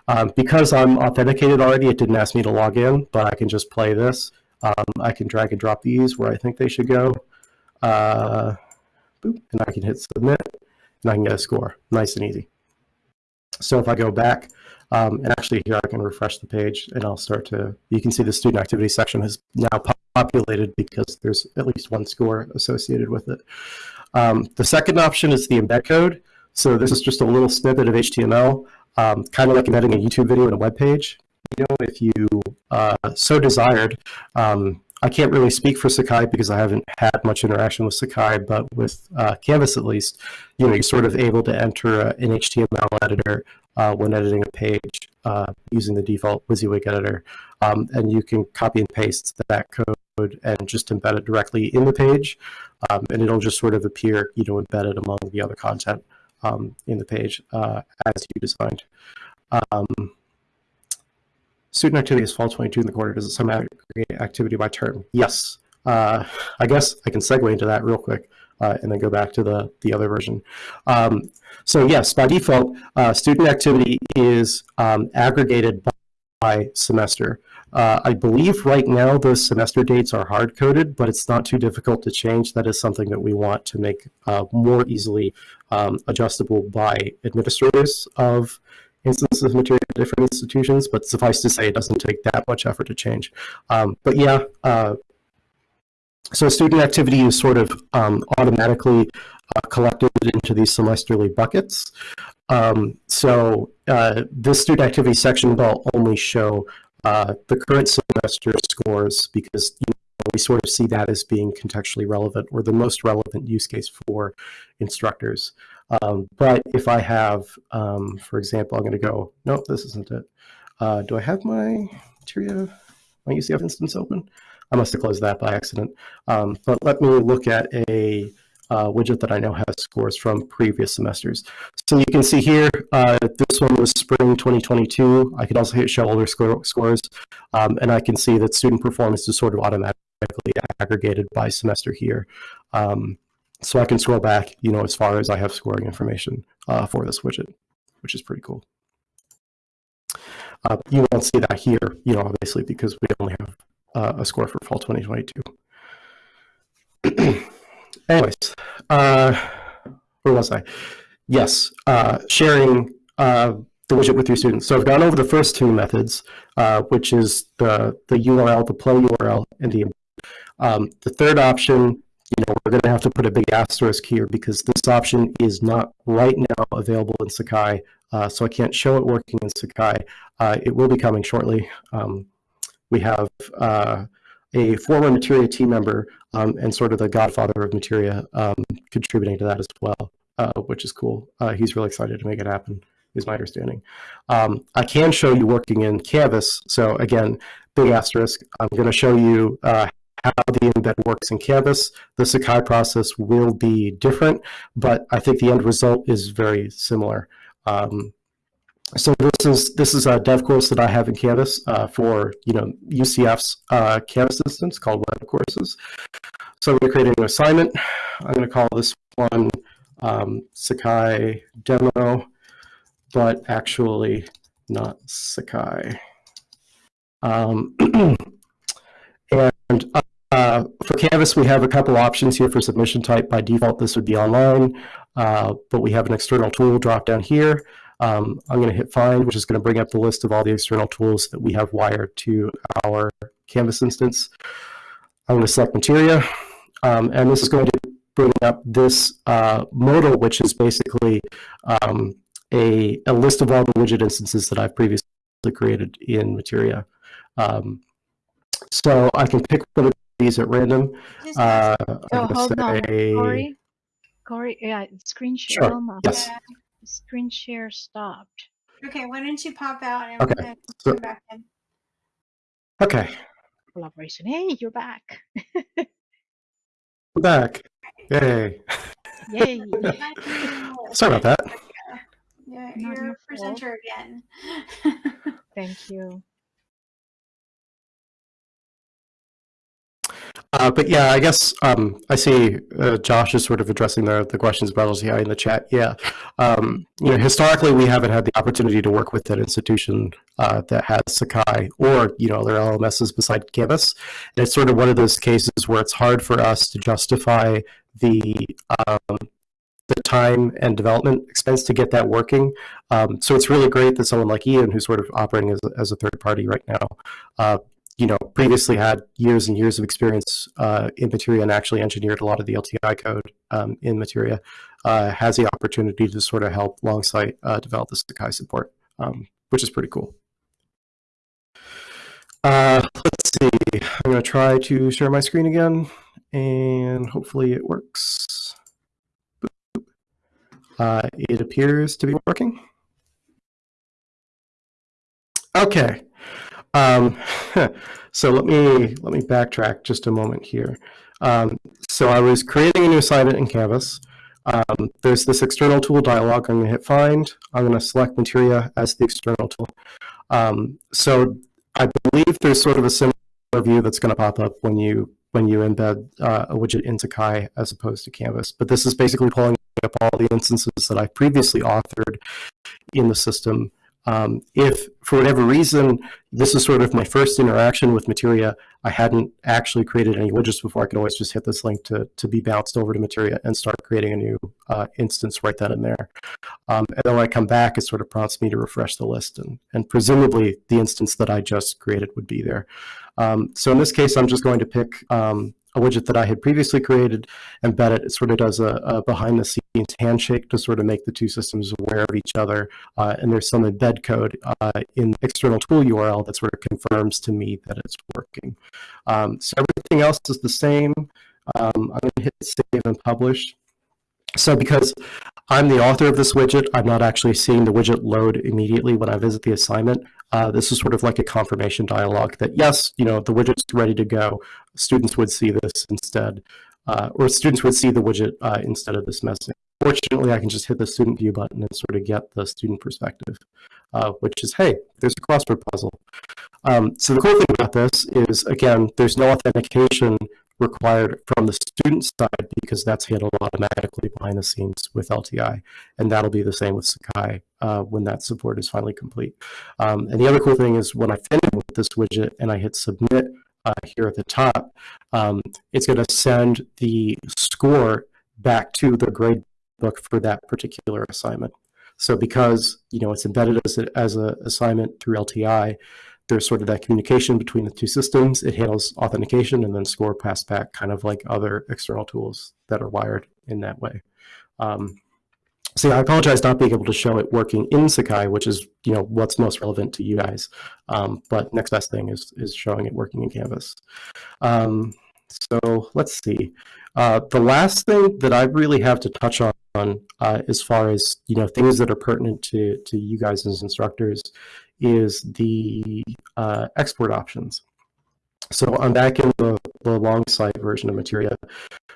Um, because I'm authenticated already, it didn't ask me to log in, but I can just play this. Um, I can drag and drop these where I think they should go. Uh, and I can hit submit and I can get a score, nice and easy. So if I go back, um, and actually here I can refresh the page and I'll start to, you can see the student activity section has now populated because there's at least one score associated with it. Um, the second option is the embed code. So this is just a little snippet of HTML, um, kind of like embedding a YouTube video in a web page. You know, if you uh, so desired, um, I can't really speak for Sakai because I haven't had much interaction with Sakai, but with uh, Canvas at least, you know, you're sort of able to enter a, an HTML editor uh, when editing a page uh, using the default WYSIWYG editor. Um, and you can copy and paste that code and just embed it directly in the page. Um, and it'll just sort of appear, you know, embedded among the other content um, in the page uh, as you designed. Student activity is fall 22 in the quarter. Does it sum aggregate activity by term? Yes. Uh, I guess I can segue into that real quick uh, and then go back to the, the other version. Um, so yes, by default, uh, student activity is um, aggregated by, by semester. Uh, I believe right now those semester dates are hard coded, but it's not too difficult to change. That is something that we want to make uh, more easily um, adjustable by administrators of instances of Materia at different institutions, but suffice to say, it doesn't take that much effort to change. Um, but yeah, uh, so student activity is sort of um, automatically uh, collected into these semesterly buckets. Um, so uh, this student activity section will only show uh, the current semester scores because you know, we sort of see that as being contextually relevant or the most relevant use case for instructors. Um, but if I have, um, for example, I'm going to go, no, this isn't it. Uh, do I have my Materia, my UCF instance open? I must have closed that by accident. Um, but let me look at a uh, widget that I know has scores from previous semesters. So you can see here, uh, this one was spring 2022. I could also hit show older score, scores, um, and I can see that student performance is sort of automatically aggregated by semester here. Um, so I can scroll back, you know, as far as I have scoring information uh, for this widget, which is pretty cool. Uh, you won't see that here, you know, obviously, because we only have uh, a score for fall 2022. Anyways, uh, where was I? Yes, uh, sharing uh, the widget with your students. So I've gone over the first two methods, uh, which is the, the URL, the play URL, and the um, the third option, you know, we're going to have to put a big asterisk here because this option is not right now available in Sakai, uh, so I can't show it working in Sakai. Uh, it will be coming shortly. Um, we have uh, a former Materia team member um, and sort of the godfather of Materia um, contributing to that as well, uh, which is cool. Uh, he's really excited to make it happen, is my understanding. Um, I can show you working in Canvas. So again, big asterisk. I'm going to show you uh, how the embed works in Canvas. The Sakai process will be different, but I think the end result is very similar. Um, so this is this is a dev course that I have in Canvas uh, for you know UCF's uh, Canvas instance called Web Courses. So I'm going to create a new assignment. I'm going to call this one um, Sakai demo, but actually not Sakai. Um, and uh, for Canvas, we have a couple options here for submission type. By default, this would be online, uh, but we have an external tool drop down here. Um, I'm going to hit find, which is going to bring up the list of all the external tools that we have wired to our Canvas instance. I'm going to select Materia, um, and this is going to bring up this uh, modal, which is basically um, a, a list of all the widget instances that I've previously created in Materia. Um, so I can pick one of these at random. Just Uh, Oh, I'm gonna hold on, Corey. Corey, yeah, screen share. Sure, Elma, yes. Screen share stopped. Okay, why don't you pop out and, Okay, and so- come back in? Okay, Collaboration. Hey, you're back. we're back. Yay. Yay. Sorry about that. Yeah, you're a presenter again. Thank you. Uh, but yeah, I guess um, I see uh, Josh is sort of addressing the, the questions about LTI in the chat. Yeah, um, you know, historically we haven't had the opportunity to work with an institution uh, that has Sakai or you know their LMSs beside Canvas. And it's sort of one of those cases where it's hard for us to justify the um, the time and development expense to get that working. Um, so it's really great that someone like Ian, who's sort of operating as a, as a third party right now, uh, you know, previously had years and years of experience uh, in Materia and actually engineered a lot of the LTI code um, in Materia, uh, has the opportunity to sort of help Longsight uh, develop the Sakai support, um, which is pretty cool. Uh, let's see, I'm going to try to share my screen again, and hopefully it works. Uh, it appears to be working. Okay. Um, so let me let me backtrack just a moment here. Um, so I was creating a new assignment in Canvas. Um, there's this external tool dialog. I'm going to hit find. I'm going to select Materia as the external tool. Um, so I believe there's sort of a similar view that's going to pop up when you when you embed uh, a widget into Kai as opposed to Canvas. But this is basically pulling up all the instances that I previously authored in the system um, if for whatever reason, this is sort of my first interaction with Materia, I hadn't actually created any widgets before, I could always just hit this link to, to be bounced over to Materia and start creating a new uh, instance right then and there. Um, and then when I come back, it sort of prompts me to refresh the list and, and presumably the instance that I just created would be there. Um, so in this case, I'm just going to pick um, a widget that I had previously created, embed it. It sort of does a, a behind the scenes handshake to sort of make the two systems aware of each other. Uh, and there's some embed code uh, in the external tool URL that sort of confirms to me that it's working. Um, so everything else is the same. Um, I'm going to hit save and publish. So because I'm the author of this widget, I'm not actually seeing the widget load immediately when I visit the assignment. Uh, this is sort of like a confirmation dialog that yes, you know, the widget's ready to go. Students would see this instead, uh, or students would see the widget uh, instead of this message. Fortunately, I can just hit the student view button and sort of get the student perspective, uh, which is, hey, there's a crossword puzzle. Um, so the cool thing about this is, again, there's no authentication required from the student side because that's handled automatically behind the scenes with LTI. And that'll be the same with Sakai uh, when that support is finally complete. Um, and the other cool thing is when I finish with this widget and I hit submit uh, here at the top, um, it's going to send the score back to the grade book for that particular assignment. So because you know it's embedded as a, as a assignment through LTI, there's sort of that communication between the two systems. It handles authentication and then score pass back, kind of like other external tools that are wired in that way. Um, so yeah, I apologize not being able to show it working in Sakai, which is you know what's most relevant to you guys. Um, but next best thing is is showing it working in Canvas. Um, so let's see. Uh, the last thing that I really have to touch on uh, as far as you know things that are pertinent to to you guys as instructors is the uh, export options. So I'm back in the, the Longsight version of Materia.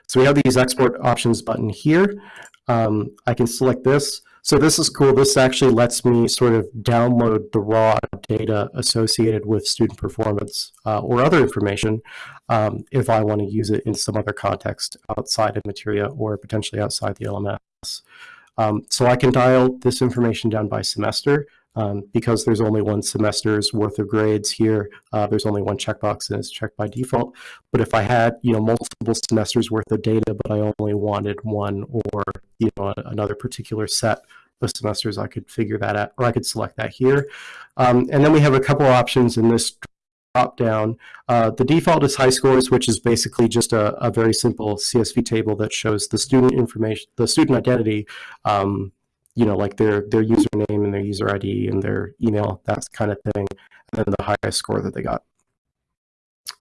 So we have these export options button here. Um, I can select this. So this is cool. This actually lets me sort of download the raw data associated with student performance uh, or other information um, if I want to use it in some other context outside of Materia or potentially outside the LMS. Um, so I can dial this information down by semester um, because there's only one semester's worth of grades here. Uh, there's only one checkbox and it's checked by default. But if I had, you know, multiple semesters worth of data, but I only wanted one or, you know, another particular set of semesters, I could figure that out, or I could select that here. Um, and then we have a couple options in this drop down. Uh, the default is high scores, which is basically just a, a, very simple CSV table that shows the student information, the student identity, um, you know, like their their username and their user ID and their email, that kind of thing, and then the highest score that they got.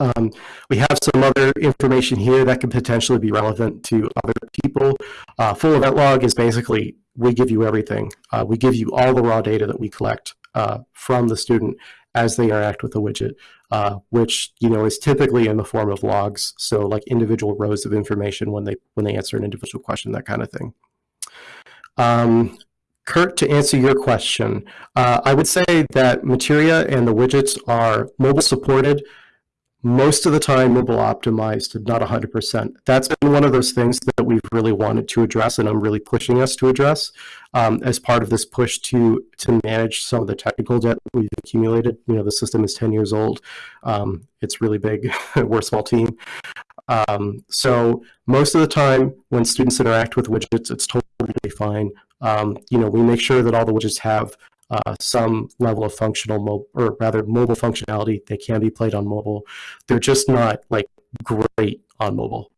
Um, we have some other information here that could potentially be relevant to other people. Uh, full event log is basically, we give you everything. Uh, we give you all the raw data that we collect uh, from the student as they interact with the widget, uh, which you know is typically in the form of logs. So like individual rows of information when they when they answer an individual question, that kind of thing. Um, Kurt, to answer your question, uh, I would say that Materia and the widgets are mobile supported, most of the time mobile optimized, not 100%. That's been one of those things that we've really wanted to address and I'm really pushing us to address um, as part of this push to, to manage some of the technical debt we've accumulated. You know, the system is 10 years old. Um, it's really big. We're a small team. Um, so most of the time when students interact with widgets, it's totally fine. Um, you know, we make sure that all the widgets have uh, some level of functional, mo- or rather mobile functionality. They can be played on mobile. They're just not like great on mobile.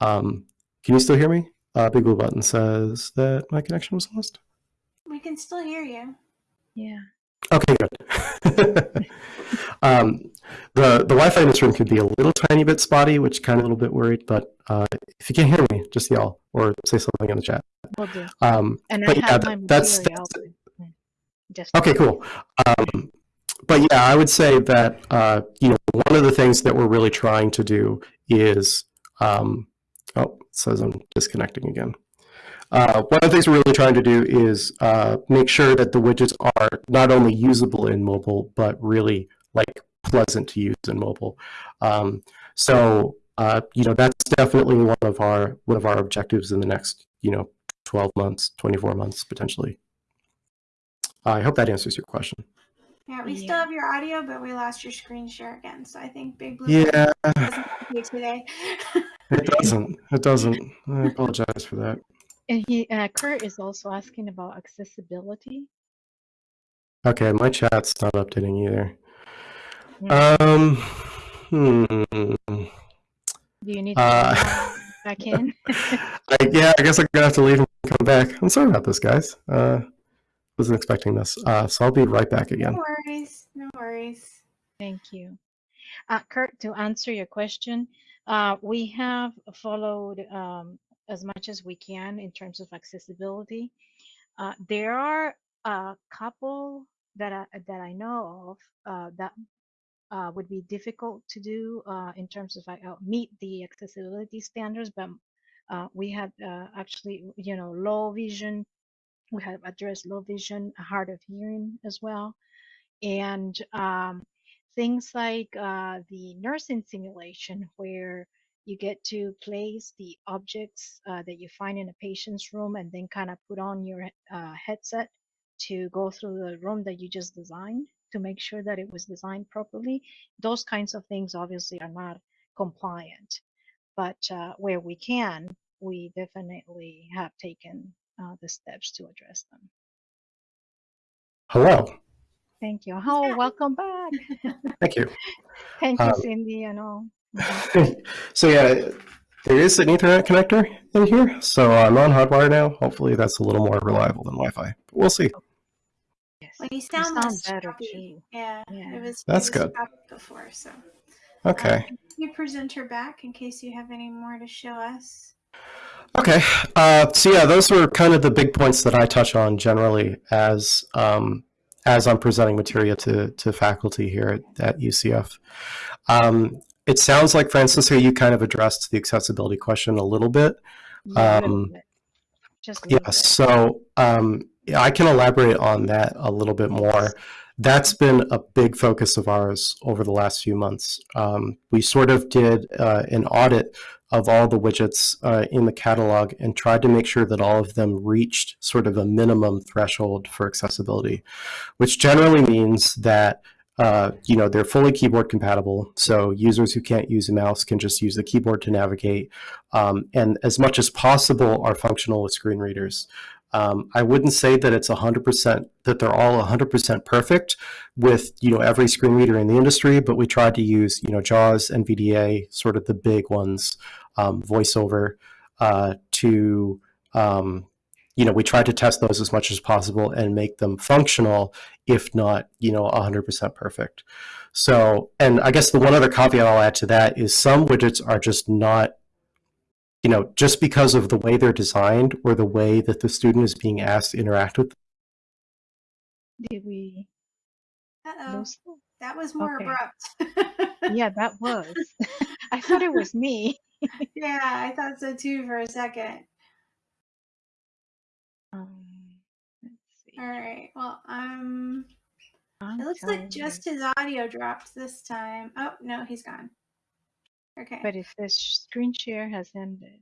Um, can you still hear me? Uh, Big Blue Button says that my connection was lost. We can still hear you. Yeah. Okay, good. um, the the Wi-Fi in this room could be a little tiny bit spotty, which kind of a little bit worried. But uh, if you can't hear me, just yell or say something in the chat. Will do. Um, And I yeah, have my that's, material. that's Just okay. Cool. Um, but yeah, I would say that uh, you know one of the things that we're really trying to do is um, oh, it says I'm disconnecting again. Uh, one of the things we're really trying to do is uh, make sure that the widgets are not only usable in mobile, but really like pleasant to use in mobile. Um, so uh, you know that's definitely one of our one of our objectives in the next you know 12 months, 24 months potentially. I hope that answers your question. Yeah, we still have your audio, but we lost your screen share again. So I think Big Blue Yeah, doesn't have you today. it doesn't. It doesn't. I apologize for that. And he, uh, Kurt is also asking about accessibility. Okay, my chat's not updating either. Um, hmm. Do you need to Uh, come back in? I, yeah, I guess I'm gonna have to leave and come back. I'm sorry about this, guys. Uh, wasn't expecting this. Uh, so I'll be right back again. No worries. No worries. Thank you. Uh, Kurt, to answer your question, uh, we have followed um, as much as we can in terms of accessibility. Uh, there are a couple that I, that I know of uh, that uh, would be difficult to do uh, in terms of uh, meet the accessibility standards, but uh, we have uh, actually, you know, low vision. We have addressed low vision, hard of hearing as well, and um, things like uh, the nursing simulation, where you get to place the objects that you find in a patient's room and then kind of put on your headset to go through the room that you just designed to make sure that it was designed properly. Those kinds of things obviously are not compliant, but uh, where we can, we definitely have taken uh, the steps to address them. Hello. Thank you. Oh, welcome back. Thank you. Thank you, Um, Cindy, and all. So yeah, there is an Ethernet connector in here, so I'm on Hotwire now. Hopefully, that's a little more reliable than Wi-Fi. But we'll see. Yes. Well, you You sound, sound less better choppy. too. Yeah, Yeah. it was. That's it was good. Before, so. Okay. Um, you present her back in case you have any more to show us. Okay. Uh, so yeah, those were kind of the big points that I touch on generally as um, as I'm presenting material to to faculty here at, at UCF. Um, it sounds like Francisco, you kind of addressed the accessibility question a little bit. Yeah, Um, bit. Just Yeah. So um, yeah, I can elaborate on that a little bit more. That's been a big focus of ours over the last few months. Um, we sort of did uh, an audit of all the widgets uh, in the catalog and tried to make sure that all of them reached sort of a minimum threshold for accessibility, which generally means that uh, you know they're fully keyboard compatible. So users who can't use a mouse can just use the keyboard to navigate, um, and as much as possible are functional with screen readers. Um, I wouldn't say that it's 100% that they're all 100% perfect with you know every screen reader in the industry, but we tried to use you know JAWS, NVDA, sort of the big ones, um, VoiceOver, uh, to um, you know we tried to test those as much as possible and make them functional, if not you know 100% perfect. So, and I guess the one other caveat I'll add to that is some widgets are just not you know, just because of the way they're designed or the way that the student is being asked to interact with Did we Uh-oh, lose? that was more Okay. abrupt. Yeah, that was. I thought it was me. yeah, I thought so too for a second. Um. All right. Well, um, I'm it looks telling like you. just his audio dropped this time. Oh no, he's gone. Okay. But if the screen share has ended,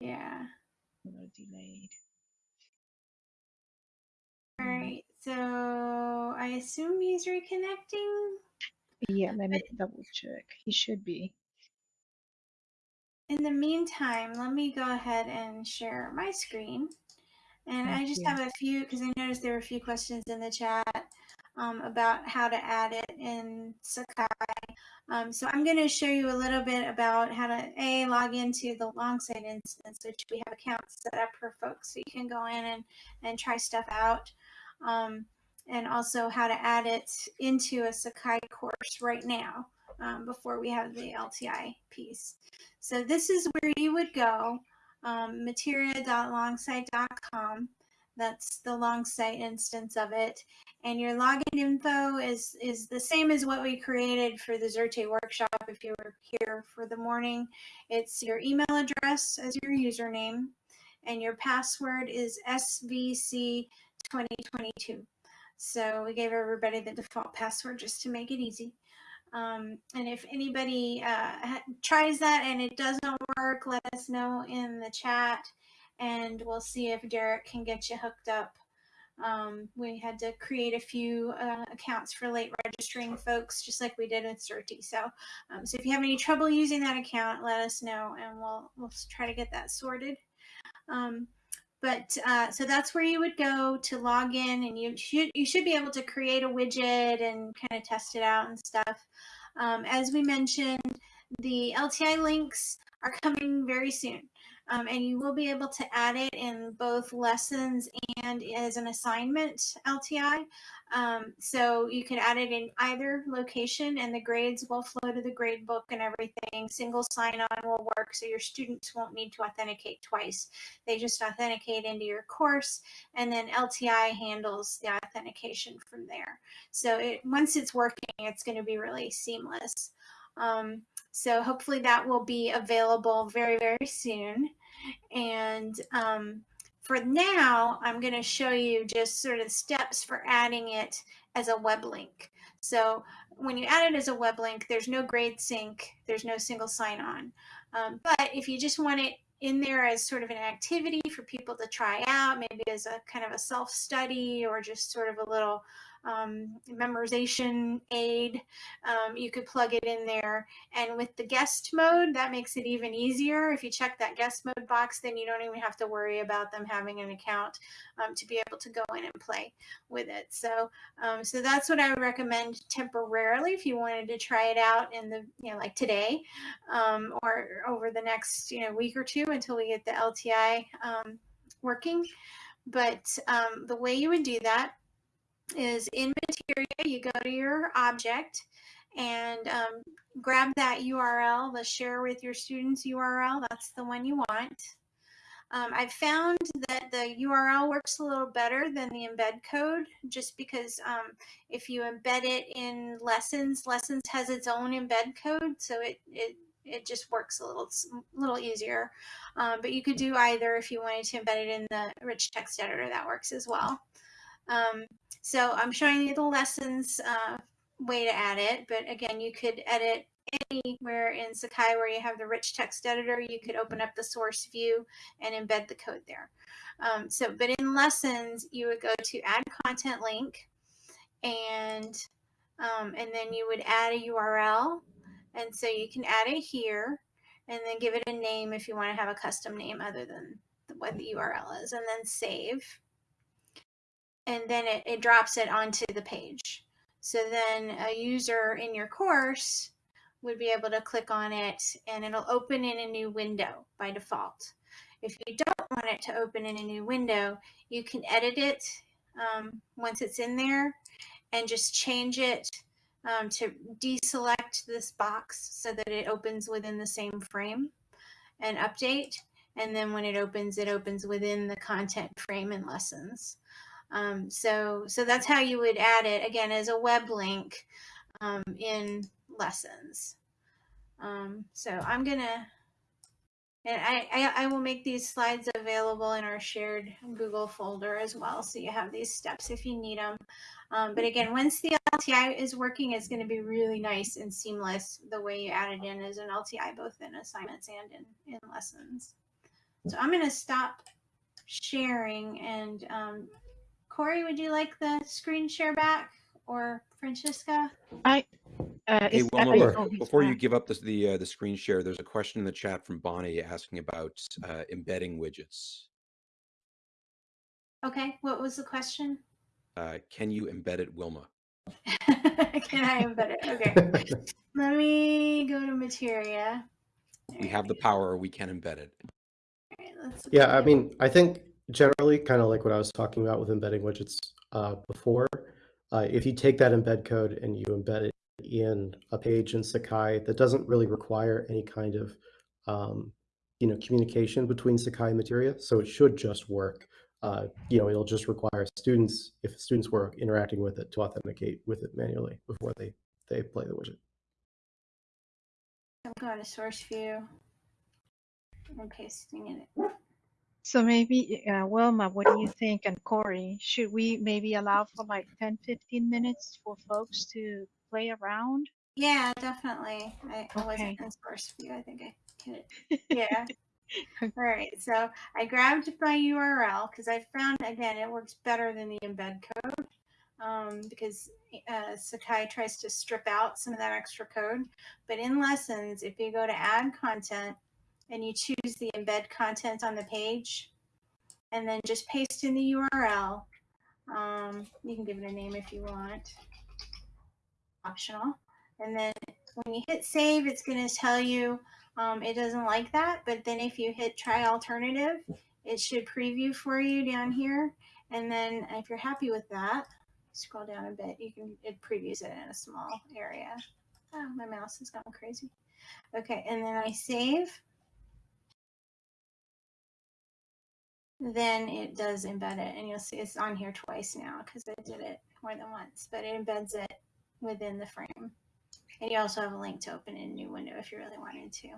yeah. a little delayed. All Mm. So I assume he's reconnecting. Yeah, let me double check. He should be. In the meantime, let me go ahead and share my screen. And I just you. have a few, because I noticed there were a few questions in the chat um, about how to add it in Sakai. Um, so I'm going to show you a little bit about how to a log into the Longsight instance, which we have accounts set up for folks, so you can go in and and try stuff out, um, and also how to add it into a Sakai course right now um, before we have the LTI piece. So this is where you would go, um, materia.longsight.com. That's the Longsight instance of it and your login info is is the same as what we created for the Xerte workshop if you were here for the morning. It's your email address as your username and your password is SVC2022. So we gave everybody the default password just to make it easy. Um, and if anybody uh, tries that and it doesn't work, let us know in the chat and we'll see if Derek can get you hooked up um, we had to create a few uh, accounts for late registering folks, just like we did with Xerte. So, um, so if you have any trouble using that account, let us know, and we'll we'll try to get that sorted. Um, but uh, so that's where you would go to log in, and you should you should be able to create a widget and kind of test it out and stuff. Um, as we mentioned, the LTI links are coming very soon. Um, and you will be able to add it in both lessons and as an assignment LTI. Um, so you can add it in either location and the grades will flow to the grade book and everything. Single sign on will work so your students won't need to authenticate twice. They just authenticate into your course and then LTI handles the authentication from there. So it, once it's working, it's going to be really seamless. Um, so hopefully that will be available very, very soon. And um, for now, I'm going to show you just sort of steps for adding it as a web link. So when you add it as a web link, there's no grade sync, there's no single sign on. Um, but if you just want it in there as sort of an activity for people to try out, maybe as a kind of a self study or just sort of a little um, memorization aid. Um, you could plug it in there. And with the guest mode, that makes it even easier. If you check that guest mode box, then you don't even have to worry about them having an account um, to be able to go in and play with it. So, um, so that's what I recommend temporarily if you wanted to try it out in the, you know, like today um, or over the next, you know, week or two until we get the LTI um, working. But um, the way you would do that is in Materia, you go to your object and um, grab that URL, the share with your students URL. That's the one you want. Um, I've found that the URL works a little better than the embed code just because um, if you embed it in lessons, lessons has its own embed code. So it, it, it just works a little, little easier. Um, but you could do either if you wanted to embed it in the rich text editor, that works as well. Um, so I'm showing you the lessons uh, way to add it, but again, you could edit anywhere in Sakai where you have the rich text editor, you could open up the source view and embed the code there. Um, so, but in lessons, you would go to add content link and, um, and then you would add a URL. And so you can add it here and then give it a name if you want to have a custom name other than what the URL is and then save and then it, it drops it onto the page. So then a user in your course would be able to click on it and it'll open in a new window by default. If you don't want it to open in a new window, you can edit it um, once it's in there and just change it um, to deselect this box so that it opens within the same frame and update. And then when it opens, it opens within the content frame and lessons. Um, so, so that's how you would add it again as a web link um, in lessons. Um, so I'm gonna, and I, I, I will make these slides available in our shared Google folder as well. So you have these steps if you need them. Um, but again, once the LTI is working, it's going to be really nice and seamless the way you add it in as an LTI, both in assignments and in, in lessons. So I'm going to stop sharing and um, Corey, would you like the screen share back or Francisca? I uh, Hey, is- Wilma, before- before you give up the the, uh, the screen share, there's a question in the chat from Bonnie asking about uh, embedding widgets. Okay, what was the question? Uh, can you embed it, Wilma? Can I embed it? Okay. Let me go to materia. We have the power, we can embed it. Alright, let's Yeah, I mean, I think generally, kind of like what I was talking about with embedding widgets uh, before, uh, if you take that embed code and you embed it in a page in Sakai that doesn't really require any kind of, um, you know, communication between Sakai Materia, so it should just work. Uh, you know, it'll just require students, if students were interacting with it, to authenticate with it manually before they they play the widget. I'm going to source view. I'm pasting in it. So maybe, uh, Wilma, what do you think? And Corey, should we maybe allow for like 10, 15 minutes for folks to play around? Yeah, definitely. I, I wasn't Okay. in source view. I think I hit it. Yeah. All right. So I grabbed my URL because I found again it works better than the embed code um, because uh, Sakai tries to strip out some of that extra code. But in lessons, if you go to add content and you choose the embed content on the page, and then just paste in the URL, um, you can give it a name if you want. Optional. And then when you hit save, it's going to tell you um, it doesn't like that. But then if you hit try alternative, it should preview for you down here. And then if you're happy with that, scroll down a bit, you can, it previews it in a small area. Oh, my mouse has gone crazy. Okay, and then I save. Then it does embed it, and you'll see it's on here twice now because I did it more than once, but it embeds it within the frame. And you also have a link to open in a new window if you really wanted to.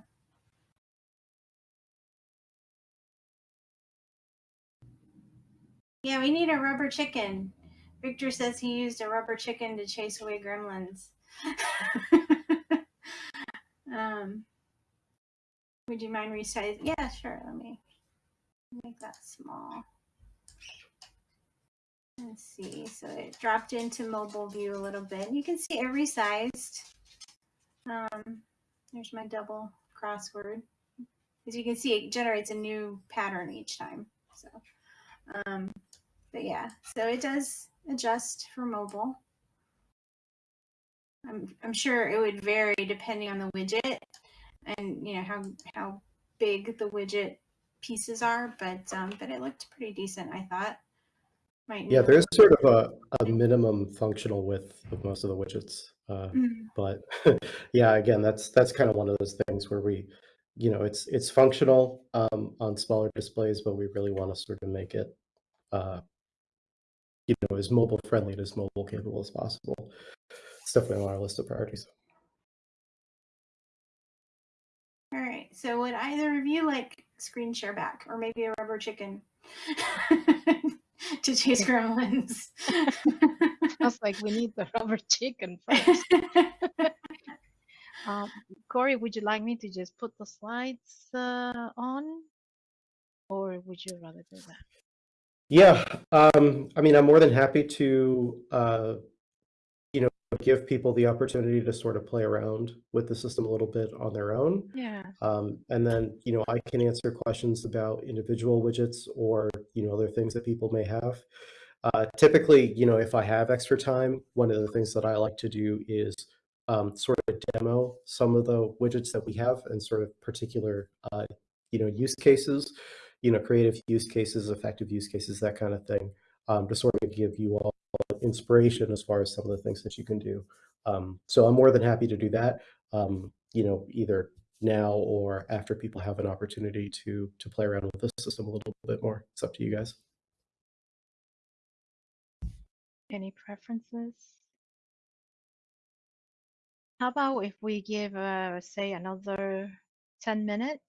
Yeah, we need a rubber chicken. Victor says he used a rubber chicken to chase away gremlins. um, would you mind resizing? Yeah, sure. Let me make that small. Let's see. So it dropped into mobile view a little bit. You can see it resized. Um, there's my double crossword. As you can see, it generates a new pattern each time. So, um, but yeah, so it does adjust for mobile. I'm, I'm sure it would vary depending on the widget and you know how how big the widget pieces are, but um, but it looked pretty decent. I thought. Might Yeah, there's sort of a, a minimum functional width of most of the widgets. Uh, Mm. but yeah, again, that's that's kind of one of those things where we, you know, it's it's functional um, on smaller displays, but we really want to sort of make it, uh, you know, as mobile friendly and as mobile capable as possible. It's definitely on our list of priorities. All right. So would either of you like screen share back, or maybe a rubber chicken to chase gremlins? I was like, we need the rubber chicken first. Um, Corey, would you like me to just put the slides uh, on? Or would you rather do that? Yeah, um, I mean, I'm more than happy to, uh, give people the opportunity to sort of play around with the system a little bit on their own. Yeah. Um, and then, you know, I can answer questions about individual widgets or, you know, other things that people may have. Uh, typically, you know, if I have extra time, one of the things that I like to do is um, sort of demo some of the widgets that we have and sort of particular, uh, you know, use cases, you know, creative use cases, effective use cases, that kind of thing, um, to sort of give you all inspiration as far as some of the things that you can do. Um, so I'm more than happy to do that. Um, you know, either now or after people have an opportunity to to play around with the system a little bit more. It's up to you guys. Any preferences? How about if we give, uh, say, another 10 minutes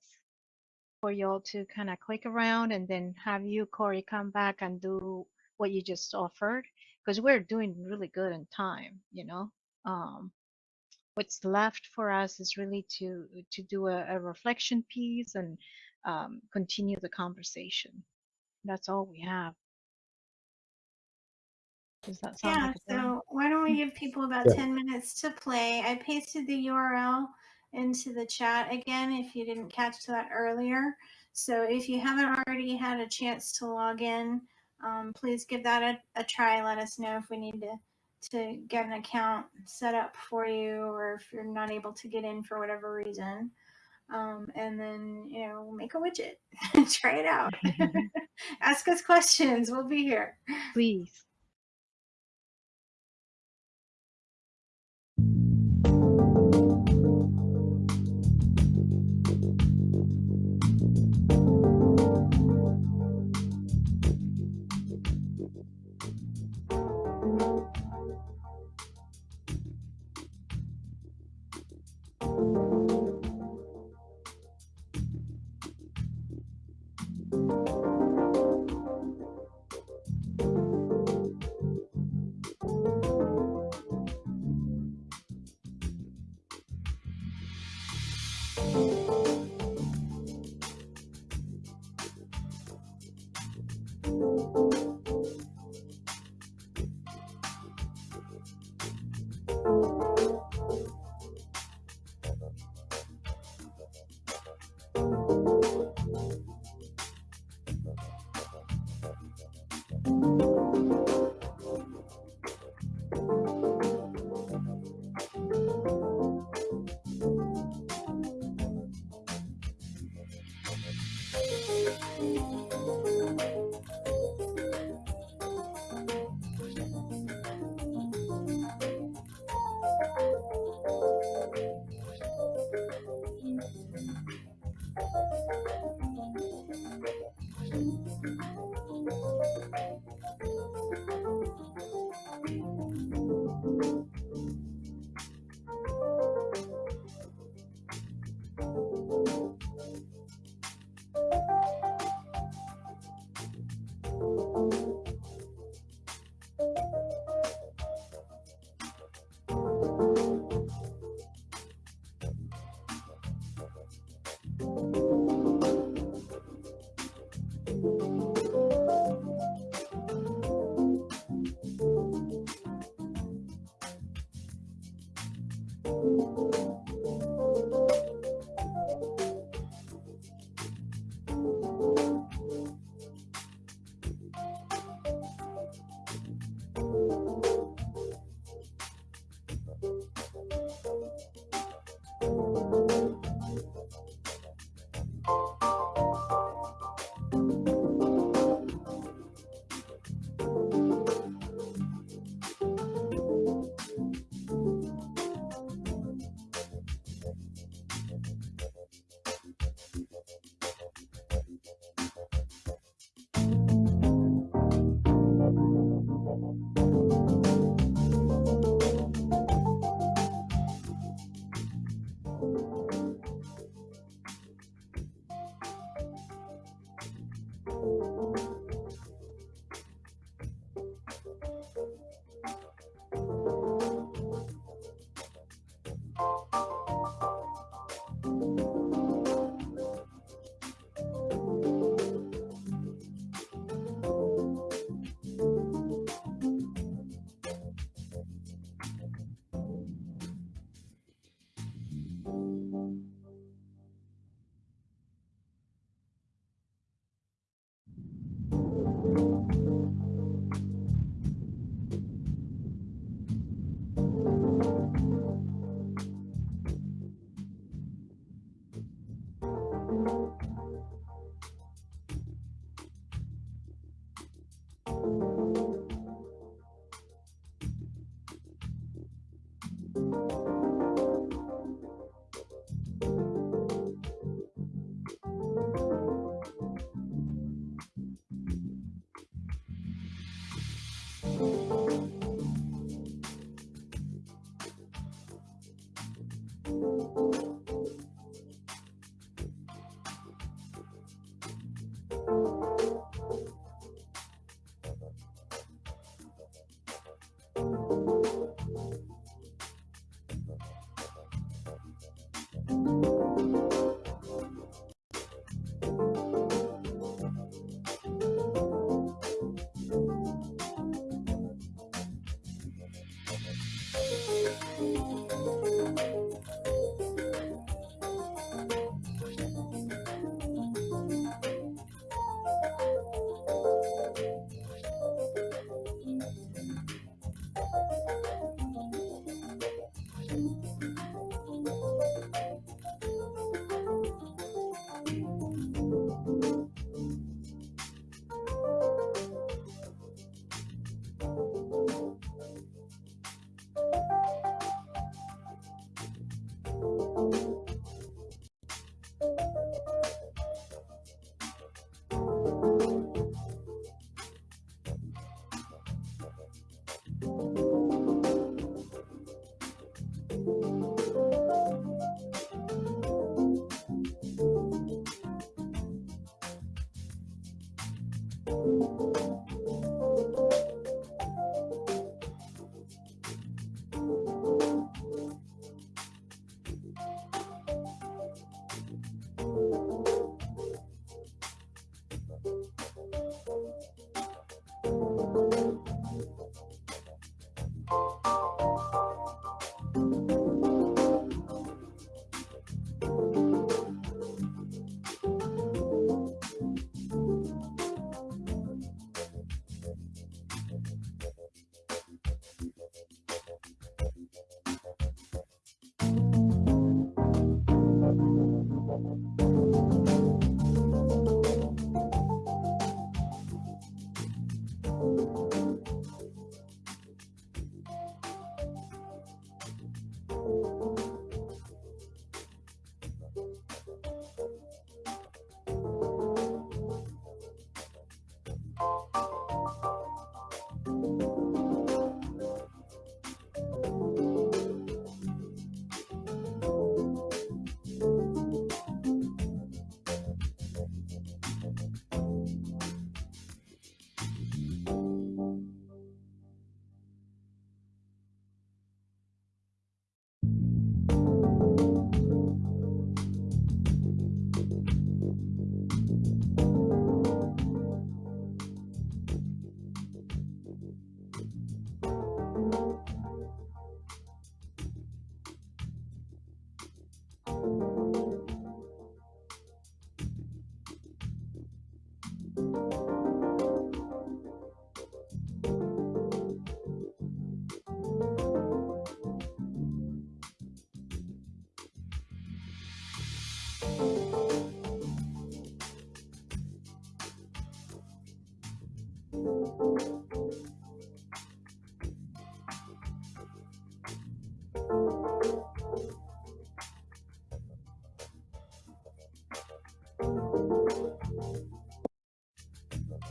for y'all to kind of click around and then have you, Corey, come back and do what you just offered? Because we're doing really good in time, you know? Um, what's left for us is really to to do a, a reflection piece and um, continue the conversation. That's all we have. Does that sound Yeah, like a plan? so why don't we give people about Yeah. 10 minutes to play? I pasted the URL into the chat again if you didn't catch that earlier. So if you haven't already had a chance to log in, um, please give that a, a try. Let us know if we need to to get an account set up for you or if you're not able to get in for whatever reason. Um, and then, you know, make a widget, try it out, ask us questions. We'll be here. Please.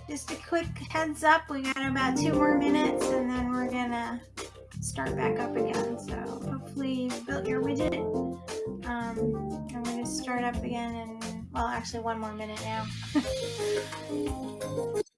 Just a quick heads up, we got about two more minutes and then we're gonna start back up again. So hopefully you've built your widget. Um, we're gonna start up again in, well, actually one more minute now.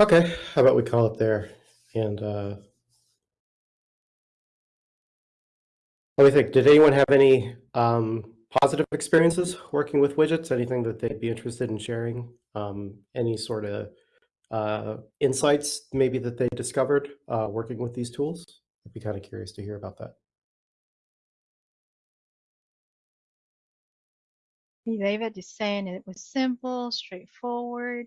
Okay, how about we call it there? And uh, let me think. Did anyone have any um, positive experiences working with widgets? Anything that they'd be interested in sharing? Um, any sort of uh, insights maybe that they discovered uh, working with these tools? I'd be kind of curious to hear about that. David is saying it was simple, straightforward.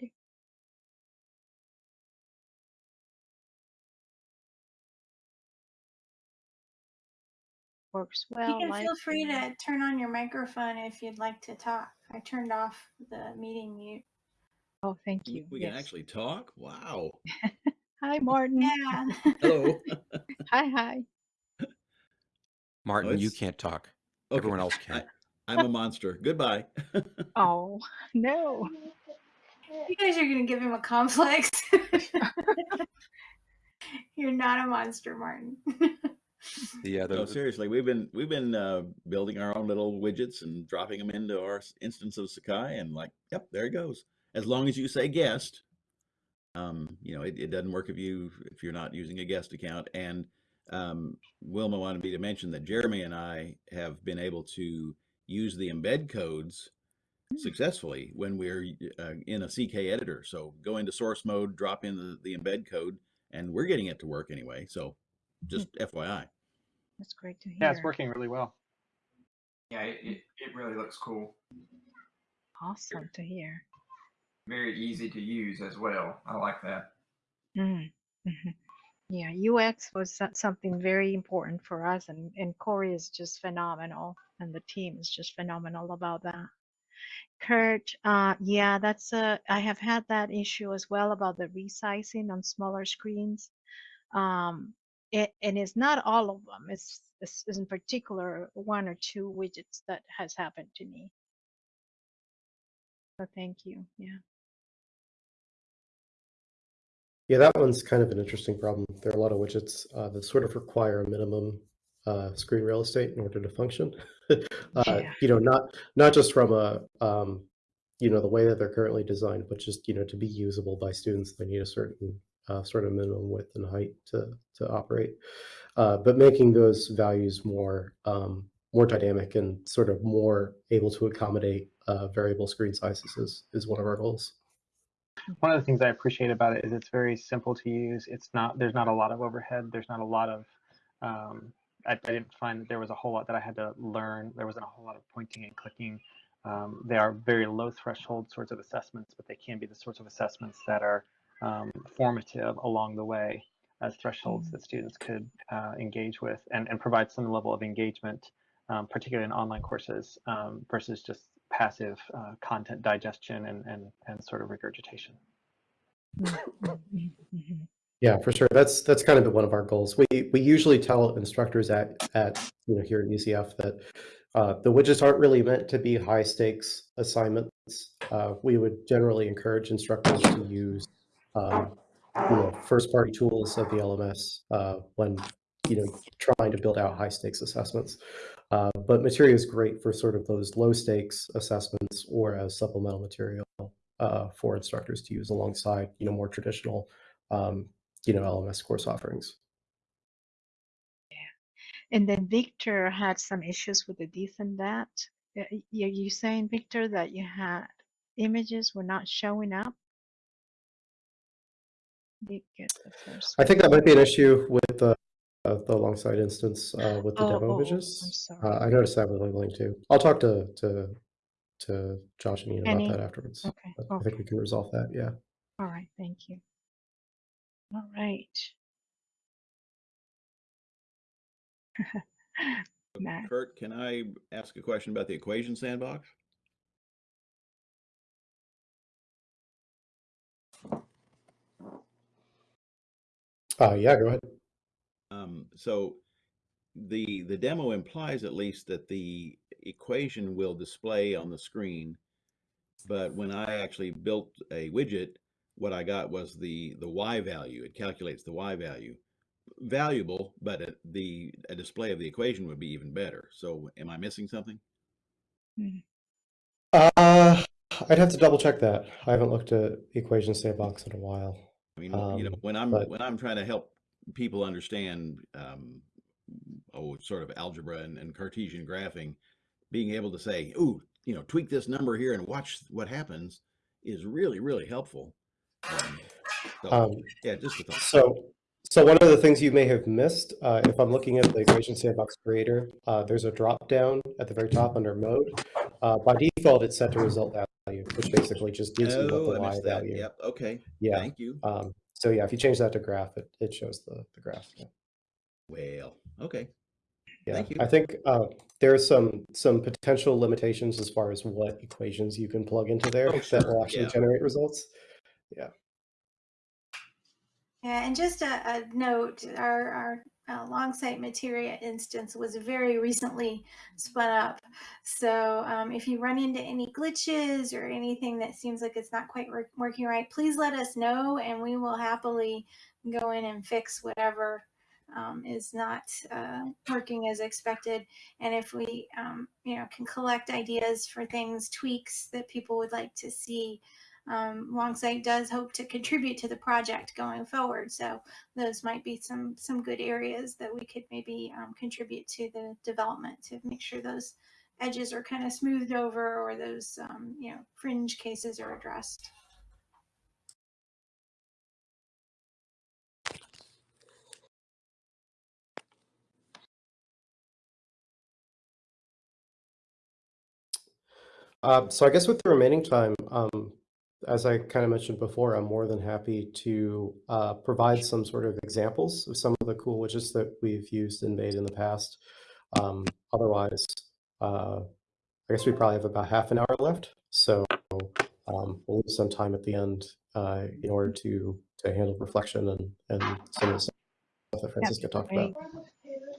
Works well. You can feel free to turn on your microphone if you'd like to talk. I turned off the meeting mute. Oh, thank you. we can actually talk? Wow. Hi, Martin. Yeah. Hello. Hi, hi. Martin, oh, you can't talk. Okay. Everyone else can. I, I'm a monster. Goodbye. Oh, no. You guys are gonna give him a complex. You're not a monster, Martin. The, the, no, seriously, we've been we've been uh, building our own little widgets and dropping them into our instance of Sakai, and like, yep, there it goes. As long as you say guest, um, you know, it, it doesn't work if you if you're not using a guest account. And um, Wilma wanted me to mention that Jeremy and I have been able to use the embed codes successfully when we're uh, in a CK editor. So go into source mode, drop in the, the embed code, and we're getting it to work anyway. So just FYI. That's great to hear. Yeah, it's working really well. Yeah, it, it, it really looks cool. Awesome to hear. Very easy to use as well. I like that. Mm. Yeah, UX was something very important for us, and, and Corey is just phenomenal, and the team is just phenomenal about that. Kurt, uh, yeah, that's a, I have had that issue as well about the resizing on smaller screens. Um, it, and it's not all of them. It's, it's in particular one or two widgets that has happened to me. So thank you. Yeah. Yeah, that one's kind of an interesting problem. There are a lot of widgets uh, that sort of require a minimum uh, screen real estate in order to function. uh, Yeah. You know, not not just from a um, you know the way that they're currently designed, but just you know to be usable by students, they need a certain uh, sort of minimum width and height to to operate. Uh, but making those values more um, more dynamic and sort of more able to accommodate uh, variable screen sizes is, is one of our goals. One of the things I appreciate about it is it's very simple to use. It's not there's not a lot of overhead. There's not a lot of um, I, I didn't find that there was a whole lot that I had to learn. There wasn't a whole lot of pointing and clicking. Um, they are very low threshold sorts of assessments, but they can be the sorts of assessments that are um, formative along the way as thresholds that students could uh, engage with and, and provide some level of engagement, um, particularly in online courses um, versus just passive uh, content digestion and, and, and sort of regurgitation. Mhm. Yeah, for sure. That's that's kind of one of our goals. We we usually tell instructors at at you know here at UCF that uh, the widgets aren't really meant to be high stakes assignments. Uh, we would generally encourage instructors to use um, you know first party tools of the LMS uh, when you know trying to build out high stakes assessments. Uh, but Materia is great for sort of those low stakes assessments or as supplemental material uh, for instructors to use alongside you know more traditional um, you know LMS course offerings. Yeah, and then Victor had some issues with the this and that. Are you saying, Victor, that you had images were not showing up? Did get the first. I think that might be an issue with the uh, the Longsight instance uh, with the Oh, demo oh, oh, images. I'm Uh. I noticed that with labeling too. I'll talk to to to Josh and Ian Any? about that afterwards. Okay, But I think we can resolve that. Yeah. All right, thank you. All right. Matt. Kurt, can I ask a question about the equation sandbox? Uh, yeah. Go ahead. Um, so the the demo implies at least that the equation will display on the screen, but when I actually built a widget, what I got was the the y value. It calculates the y value. Valuable, but a, the a display of the equation would be even better. So am I missing something? Uh, I'd have to double check that. I haven't looked at equation sandbox in a while. I mean, you know, Um, when I'm but- when I'm trying to help people understand, um, oh, sort of algebra and, and Cartesian graphing, being able to say, "Ooh, you know, tweak this number here and watch what happens," is really really helpful. Um, so, Um, yeah, just a thought. So, so one of the things you may have missed, uh, if I'm looking at the equation sandbox creator, uh, there's a drop down at the very top under mode. Uh, by default, it's set to result value, which basically just gives you what Oh, the I y missed that. value. Yep. Okay. Yeah. Thank you. Um, so yeah, if you change that to graph, it, it shows the, the graph. Yeah. Well, okay. Yeah, Thank you. I think uh, there are some some potential limitations as far as what equations you can plug into there Oh, that sure, will actually yeah. generate results. Yeah. Yeah, and just a, a note, our, our uh, Longsight Materia instance was very recently spun up. So um, if you run into any glitches or anything that seems like it's not quite work, working right, please let us know and we will happily go in and fix whatever um, is not uh, working as expected. And if we, um, you know, can collect ideas for things, tweaks that people would like to see, um, Longsight does hope to contribute to the project going forward. So those might be some some good areas that we could maybe um, contribute to the development to make sure those edges are kind of smoothed over or those um, you know fringe cases are addressed. Uh, so I guess with the remaining time, um, as I kind of mentioned before, I'm more than happy to uh, provide some sort of examples of some of the cool widgets that we've used and made in the past. Um, otherwise, uh, I guess we probably have about half an hour left, so um, we'll leave some time at the end uh, in order to to handle reflection and and some of the stuff that Francisca talked about.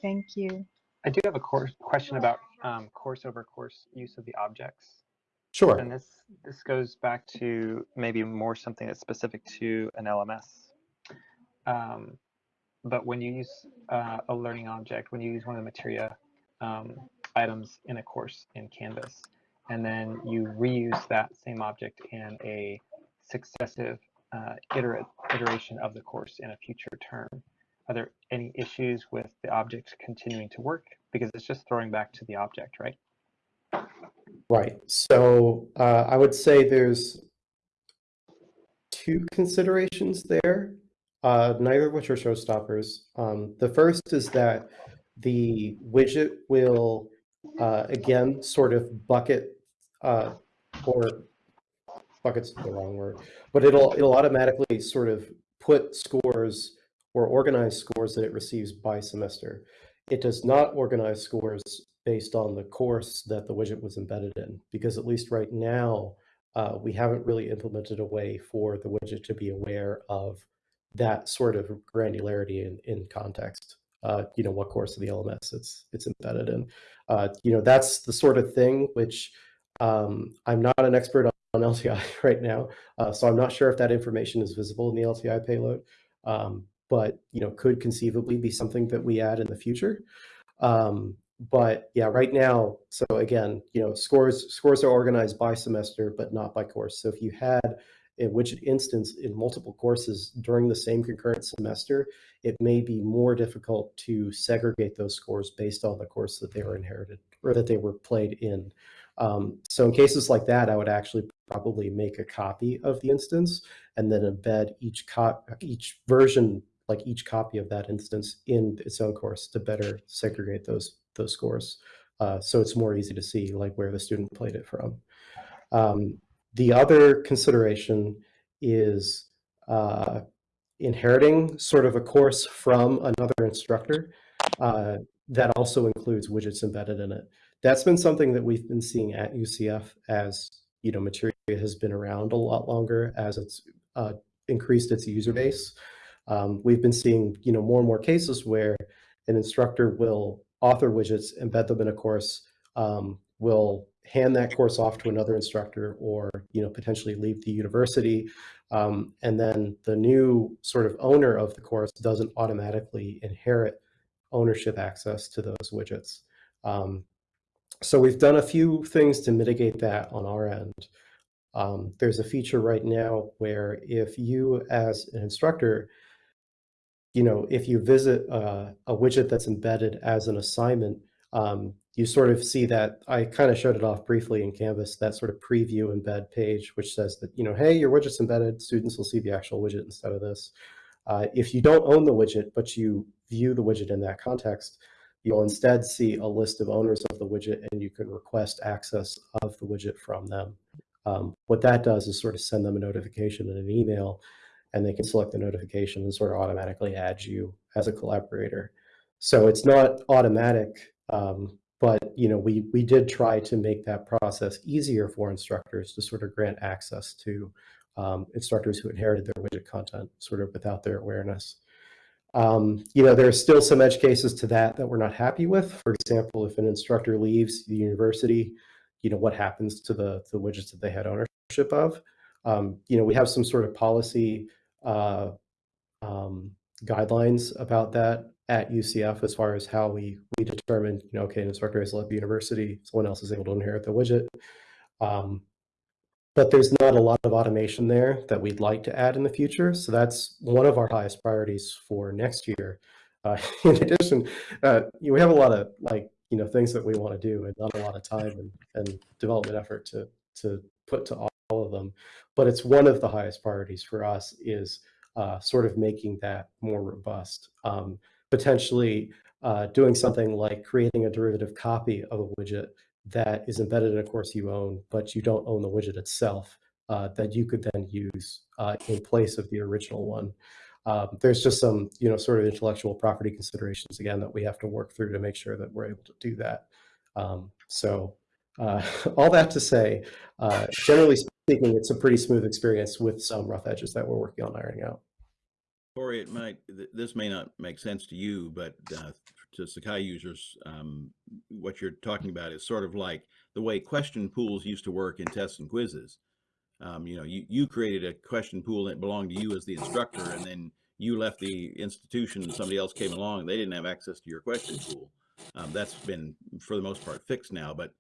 Thank you. I do have a course question about um, course over course use of the objects. Sure. And this this goes back to maybe more something that's specific to an LMS. Um, but when you use uh, a learning object, when you use one of the materia um, items in a course in Canvas, and then you reuse that same object in a successive uh, iteration of the course in a future term, are there any issues with the object continuing to work? Because it's just throwing back to the object, right? Right. So uh, I would say there's two considerations there, uh, neither of which are showstoppers. Um, the first is that the widget will, uh, again, sort of bucket uh, or bucket's the wrong word, but it'll it'll automatically sort of put scores or organize scores that it receives by semester. It does not organize scores based on the course that the widget was embedded in, because at least right now, uh, we haven't really implemented a way for the widget to be aware of that sort of granularity in, in context. Uh, you know, what course of the LMS it's it's embedded in. Uh, you know, that's the sort of thing which um, I'm not an expert on, on LTI right now, uh, so I'm not sure if that information is visible in the LTI payload. Um, but you know, could conceivably be something that we add in the future. Um, but yeah, right now, so again, you know, scores scores are organized by semester, but not by course. So if you had a widget instance in multiple courses during the same concurrent semester, it may be more difficult to segregate those scores based on the course that they were inherited or that they were played in. Um, so in cases like that, I would actually probably make a copy of the instance and then embed each each version, like each copy of that instance in its own course to better segregate those those scores. Uh, so it's more easy to see like where the student played it from. Um, the other consideration is uh, inheriting sort of a course from another instructor uh, that also includes widgets embedded in it. That's been something that we've been seeing at UCF as you know Materia has been around a lot longer as it's uh, increased its user base. Um, we've been seeing you know more and more cases where an instructor will author widgets, embed them in a course, um, will hand that course off to another instructor or you know potentially leave the university. Um, and then the new sort of owner of the course doesn't automatically inherit ownership access to those widgets. Um, so we've done a few things to mitigate that on our end. Um, there's a feature right now where if you as an instructor you know if you visit a, a widget that's embedded as an assignment um, you sort of see that I kind of showed it off briefly in Canvas, that sort of preview embed page, which says that, you know, hey, your widget's embedded, students will see the actual widget instead of this. Uh, if you don't own the widget, but you view the widget in that context, you'll instead see a list of owners of the widget and you can request access of the widget from them. Um, what that does is sort of send them a notification in an email and they can select the notification and sort of automatically add you as a collaborator. So it's not automatic Um, but you know, we we did try to make that process easier for instructors to sort of grant access to um, instructors who inherited their widget content sort of without their awareness. Um, you know, there are still some edge cases to that that we're not happy with. For example, if an instructor leaves the university, you know, what happens to the, the widgets that they had ownership of? Um, you know, we have some sort of policy uh, um, guidelines about that at UCF as far as how we we determine, you know, okay, an instructor has left the university, someone else is able to inherit the widget. Um, but there's not a lot of automation there that we'd like to add in the future. So that's one of our highest priorities for next year. Uh, in addition, uh, we have a lot of like, you know, things that we want to do and not a lot of time and, and development effort to, to put to all, all of them. But it's one of the highest priorities for us is uh, sort of making that more robust. Um, potentially uh, doing something like creating a derivative copy of a widget that is embedded in a course you own, but you don't own the widget itself, uh, that you could then use uh, in place of the original one. Um, there's just some, you know, sort of intellectual property considerations again that we have to work through to make sure that we're able to do that. Um, so uh, all that to say, uh, generally speaking, it's a pretty smooth experience with some rough edges that we're working on ironing out. Corey, it might, th- this may not make sense to you, but uh, to Sakai users, um, what you're talking about is sort of like the way question pools used to work in tests and quizzes. Um, you know, you, you created a question pool that belonged to you as the instructor, and then you left the institution and somebody else came along, they didn't have access to your question pool. Um, that's been, for the most part, fixed now, but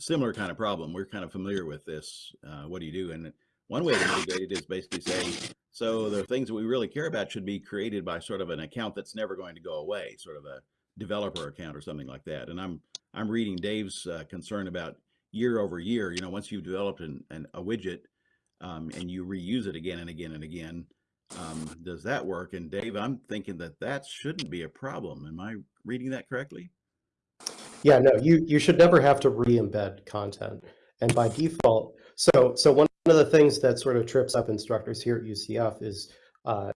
similar kind of problem. We're kind of familiar with this. Uh, what do you do? And one way to mitigate it is basically say, so the things that we really care about should be created by sort of an account that's never going to go away, sort of a developer account or something like that. And I'm I'm reading Dave's uh, concern about year over year. You know, once you've developed an, an a widget um, and you reuse it again and again and again, um, does that work? And Dave, I'm thinking that that shouldn't be a problem. Am I reading that correctly? Yeah, no, you you should never have to re-embed content. And by default, so so one of the things that sort of trips up instructors here at UCF is, uh,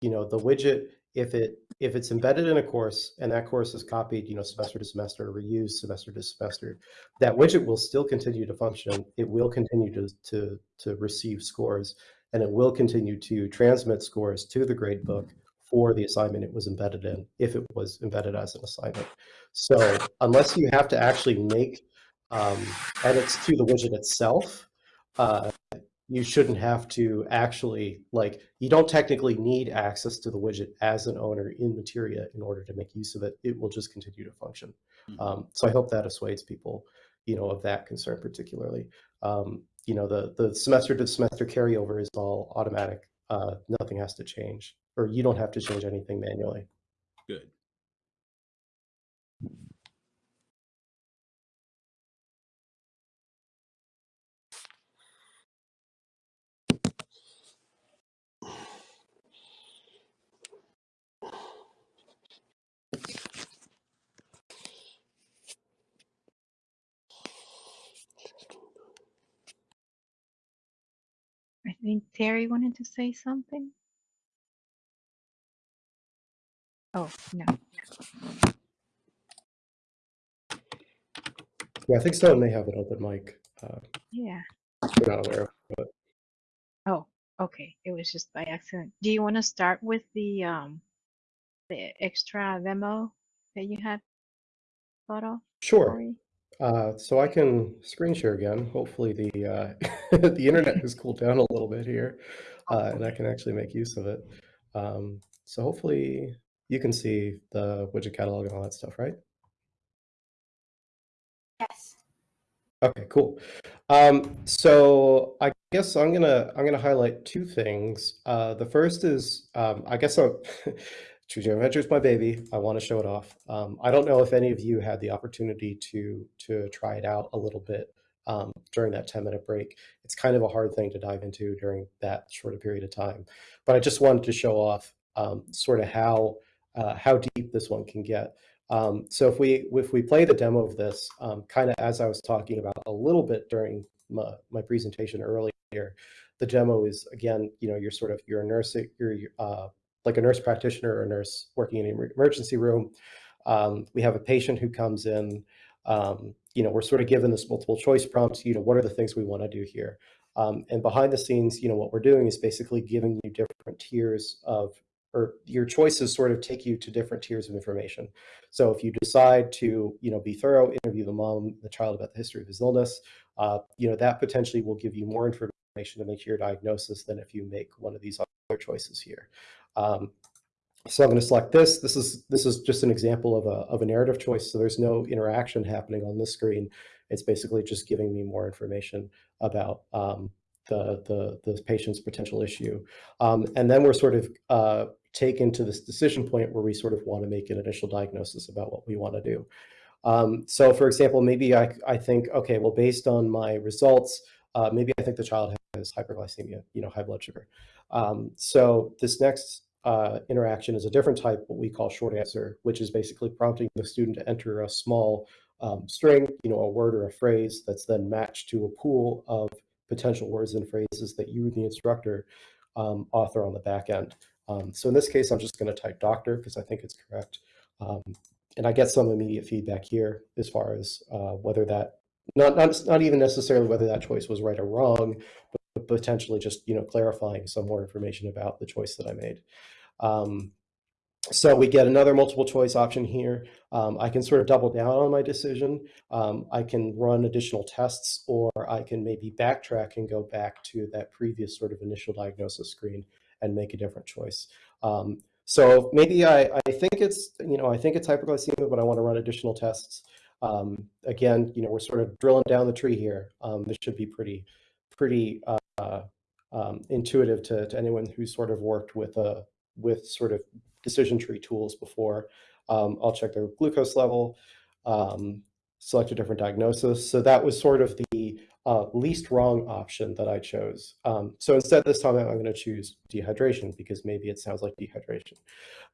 you know, the widget if it if it's embedded in a course and that course is copied, you know, semester to semester, reused semester to semester, that widget will still continue to function. It will continue to to to receive scores, and it will continue to transmit scores to the gradebook for the assignment it was embedded in, if it was embedded as an assignment. So unless you have to actually make um, edits to the widget itself, uh, you shouldn't have to actually like you don't technically need access to the widget as an owner in materia in order to make use of it it will just continue to function Mhm. um, so i hope that assuades people you know of that concern particularly um, you know the the semester to semester carryover is all automatic uh, nothing has to change or you don't have to change anything manually Good. I think Terry wanted to say something. Oh, no. yeah i think stone may have an open mic uh, Yeah. we're not aware of but Oh, okay. It was just by accident. Do you want to start with the um the extra demo that you had thought of, sure Uh, so I can screen share again. Hopefully the uh, the internet has cooled down a little bit here, uh, and I can actually make use of it. Um, so hopefully you can see the widget catalog and all that stuff, right? Yes. Okay, cool. Um, so I guess I'm gonna I'm gonna highlight two things. Uh, the first is um, I guess I'm Choose Your Adventure is my baby. I want to show it off. Um, I don't know if any of you had the opportunity to to try it out a little bit um, during that 10 minute break. It's kind of a hard thing to dive into during that short a period of time, but I just wanted to show off um, sort of how uh, how deep this one can get. Um, so if we if we play the demo of this, um, kind of as I was talking about a little bit during my, my presentation earlier, the demo is again, you know, you're sort of you're a nurse, you're uh, like a nurse practitioner or a nurse working in an emergency room. Um, we have a patient who comes in, um, you know, we're sort of given this multiple choice prompt, you know, what are the things we want to do here? Um, and behind the scenes, you know, what we're doing is basically giving you different tiers of, or your choices sort of take you to different tiers of information. So if you decide to, you know, be thorough, interview the mom, the child about the history of his illness, uh, you know, that potentially will give you more information to make your diagnosis than if you make one of these other choices here. Um, so I'm going to select this. This is this is just an example of a, of a narrative choice. So there's no interaction happening on this screen. It's basically just giving me more information about um, the, the, the patient's potential issue. Um, and then we're sort of uh, taken to this decision point where we sort of want to make an initial diagnosis about what we want to do. Um, so for example, maybe I, I think, okay, well, based on my results, uh, maybe I think the child has hyperglycemia, you know, high blood sugar. Um, so this next uh, interaction is a different type, what we call short answer, which is basically prompting the student to enter a small um, string, you know, a word or a phrase that's then matched to a pool of potential words and phrases that you, the instructor, um, author on the back end. Um, so in this case, I'm just going to type doctor because I think it's correct. Um, and I get some immediate feedback here as far as uh, whether that, not, not, not even necessarily whether that choice was right or wrong, but potentially just, you know, clarifying some more information about the choice that I made. Um, so we get another multiple choice option here. Um, I can sort of double down on my decision. Um, I can run additional tests, or I can maybe backtrack and go back to that previous sort of initial diagnosis screen and make a different choice. Um, so maybe I, I think it's, you know, I think it's hyperglycemia, but I want to run additional tests. Um, again, you know, we're sort of drilling down the tree here. Um, this should be pretty, pretty uh, um, intuitive to, to anyone who's sort of worked with a, with sort of decision tree tools before. Um, I'll check their glucose level, um, select a different diagnosis. So that was sort of the uh, least wrong option that I chose. Um, so instead this time I'm going to choose dehydration because maybe it sounds like dehydration.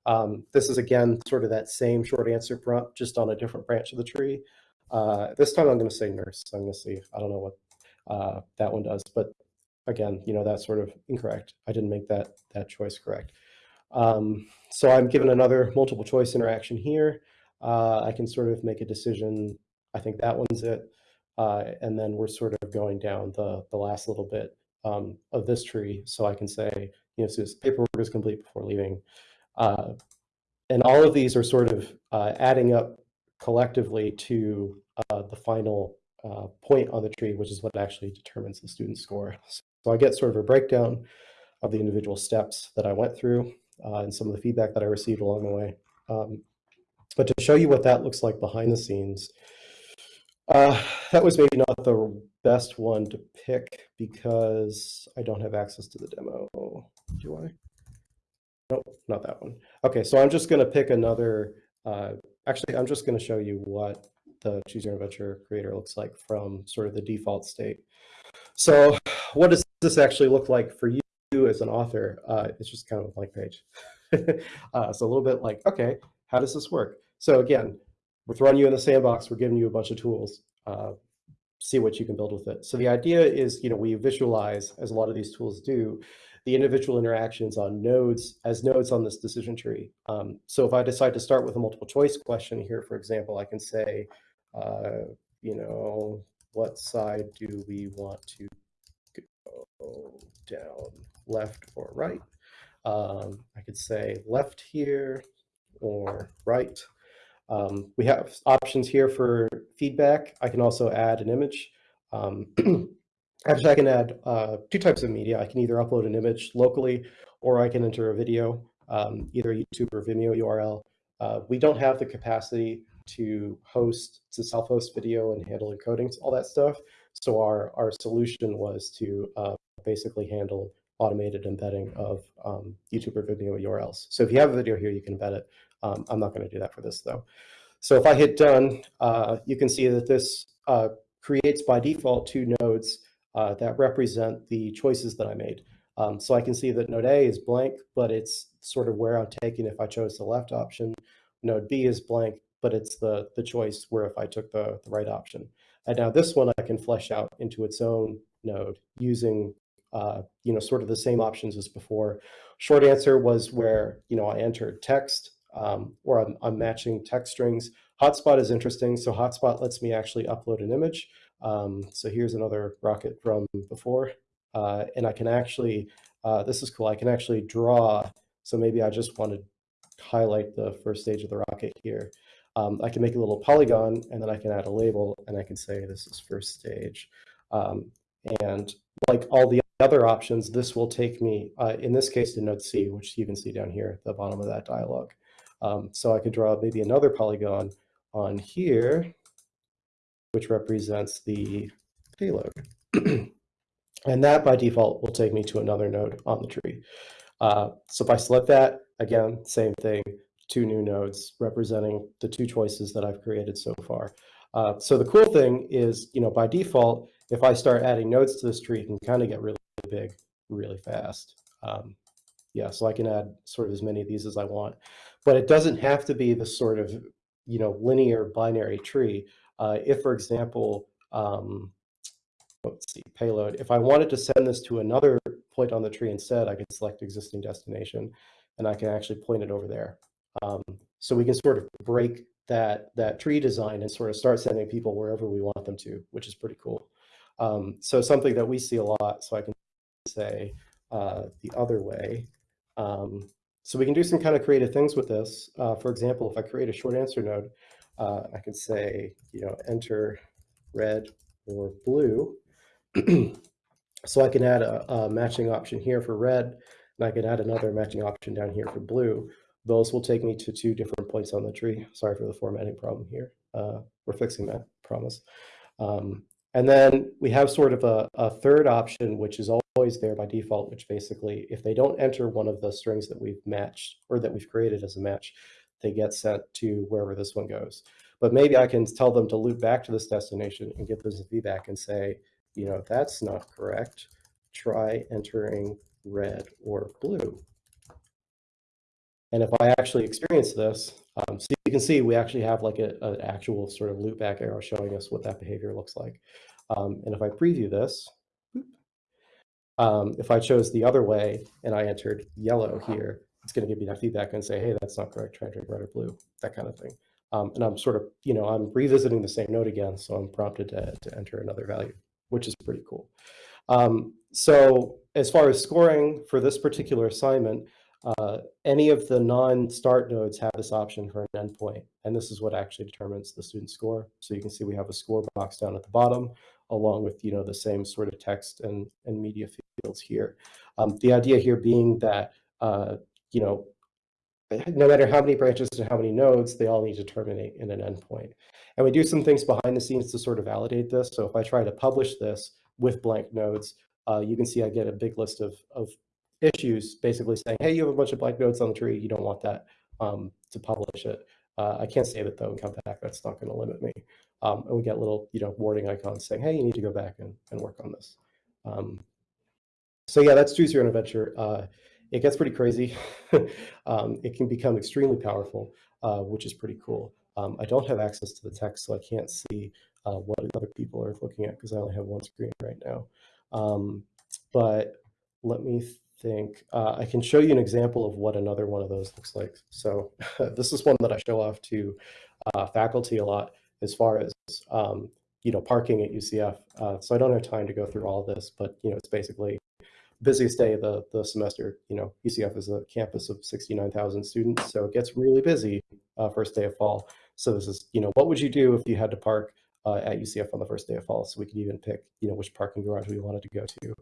Um, this is again sort of that same short answer prompt, just on a different branch of the tree. Uh, this time I'm going to say nurse. I'm going to see. I don't know what uh, that one does, but again, you know, that's sort of incorrect. I didn't make that that choice correct. Um, so I'm given another multiple choice interaction here. Uh, I can sort of make a decision. I think that one's it. Uh, and then we're sort of going down the, the last little bit um, of this tree. So I can say, you know, so this paperwork is complete before leaving. Uh, and all of these are sort of uh, adding up collectively to uh, the final uh, point on the tree, which is what actually determines the student score. So I get sort of a breakdown of the individual steps that I went through uh, and some of the feedback that I received along the way. Um, but to show you what that looks like behind the scenes, uh, that was maybe not the best one to pick because I don't have access to the demo. Do I? Nope, not that one. Okay, so I'm just going to pick another. Uh, actually, I'm just going to show you what the Choose Your Adventure creator looks like from sort of the default state. So what does this actually look like for you? as an author, uh, it's just kind of a blank page. uh, a little bit like, okay, how does this work? So again, we're throwing you in the sandbox. We're giving you a bunch of tools. Uh, see what you can build with it. So the idea is, you know, we visualize, as a lot of these tools do, the individual interactions on nodes as nodes on this decision tree. Um, so if I decide to start with a multiple choice question here, for example, I can say, uh, you know, what side do we want to go down? left or right. Um, I could say left here or right. Um, we have options here for feedback. I can also add an image. Um, actually, I can add uh, two types of media. I can either upload an image locally or I can enter a video, um, either YouTube or Vimeo URL. Uh, we don't have the capacity to host, to self-host video and handle encodings, all that stuff. So our, our solution was to uh, basically handle automated embedding of um, YouTube or Vimeo URLs. So if you have a video here, you can embed it. Um, I'm not going to do that for this though. So if I hit done, uh, you can see that this uh, creates by default two nodes uh, that represent the choices that I made. Um, so I can see that node A is blank, but it's sort of where I'm taking if I chose the left option. Node B is blank, but it's the, the choice where if I took the, the right option. And now this one I can flesh out into its own node using uh, you know, sort of the same options as before. Short answer was where, you know, I entered text um, or I'm, I'm matching text strings. Hotspot is interesting. So hotspot lets me actually upload an image. Um, so here's another rocket from before. Uh, and I can actually, uh, this is cool. I can actually draw. So maybe I just want to highlight the first stage of the rocket here. Um, I can make a little polygon and then I can add a label and I can say this is first stage. Um, and like all the other options, this will take me, uh, in this case, to node C, which you can see down here at the bottom of that dialog. Um, so I could draw maybe another polygon on here, which represents the payload. and that by default will take me to another node on the tree. Uh, so if I select that, again, same thing, two new nodes representing the two choices that I've created so far. Uh, so the cool thing is, you know, by default, if I start adding nodes to this tree, it can kind of get really big really fast. Um, yeah, so I can add sort of as many of these as I want, but it doesn't have to be the sort of, you know, linear binary tree. Uh, if, for example, um, let's see, payload, if I wanted to send this to another point on the tree instead, I could select existing destination and I can actually point it over there. Um, so we can sort of break that, that tree design and sort of start sending people wherever we want them to, which is pretty cool. Um, so something that we see a lot, so I can say uh, the other way. Um, so we can do some kind of creative things with this. Uh, for example, if I create a short answer node, uh, I could say, you know, enter red or blue. so I can add a, a, matching option here for red, and I can add another matching option down here for blue. Those will take me to two different points on the tree. Sorry for the formatting problem here. Uh, we're fixing that, promise. Um, and then we have sort of a, a, third option, which is always there by default, which basically, if they don't enter one of the strings that we've matched or that we've created as a match, they get sent to wherever this one goes. But maybe I can tell them to loop back to this destination and give them some feedback and say, you know, that's not correct. Try entering red or blue. And if I actually experience this, um, so you can see we actually have like an actual sort of loopback arrow showing us what that behavior looks like. Um, and if I preview this, um, if I chose the other way and I entered yellow here, it's going to give me that feedback and say, hey, that's not correct. Try drink red or blue, that kind of thing. Um, and I'm sort of, you know, I'm revisiting the same node again, so I'm prompted to, to enter another value, which is pretty cool. Um, so as far as scoring for this particular assignment, uh, any of the non-start nodes have this option for an endpoint, and this is what actually determines the student score. So you can see we have a score box down at the bottom, along with you know the same sort of text and, and media fields here. Um, the idea here being that uh, you know no matter how many branches and how many nodes, they all need to terminate in an endpoint. And we do some things behind the scenes to sort of validate this. So if I try to publish this with blank nodes, uh, you can see I get a big list of, of issues basically saying, hey, you have a bunch of blank nodes on the tree. You don't want that um, to publish it. Uh, I can't save it though and come back. That's not going to limit me. Um, and we get little, you know, warning icons saying, hey, you need to go back and, and work on this. Um, so yeah, that's Choose Your Own Adventure. Uh, it gets pretty crazy. Um, it can become extremely powerful, uh, which is pretty cool. Um, I don't have access to the text, so I can't see uh, what other people are looking at because I only have one screen right now. Um, but let me think, uh, I can show you an example of what another one of those looks like. So this is one that I show off to uh, faculty a lot as far as, um, you know, parking at UCF. Uh, so I don't have time to go through all this, but, you know, it's basically busiest day of the, the semester. You know, UCF is a campus of 69,000 students, so it gets really busy uh, first day of fall. So this is, you know, what would you do if you had to park uh, at UCF on the first day of fall. So we could even pick, you know, which parking garage we wanted to go to.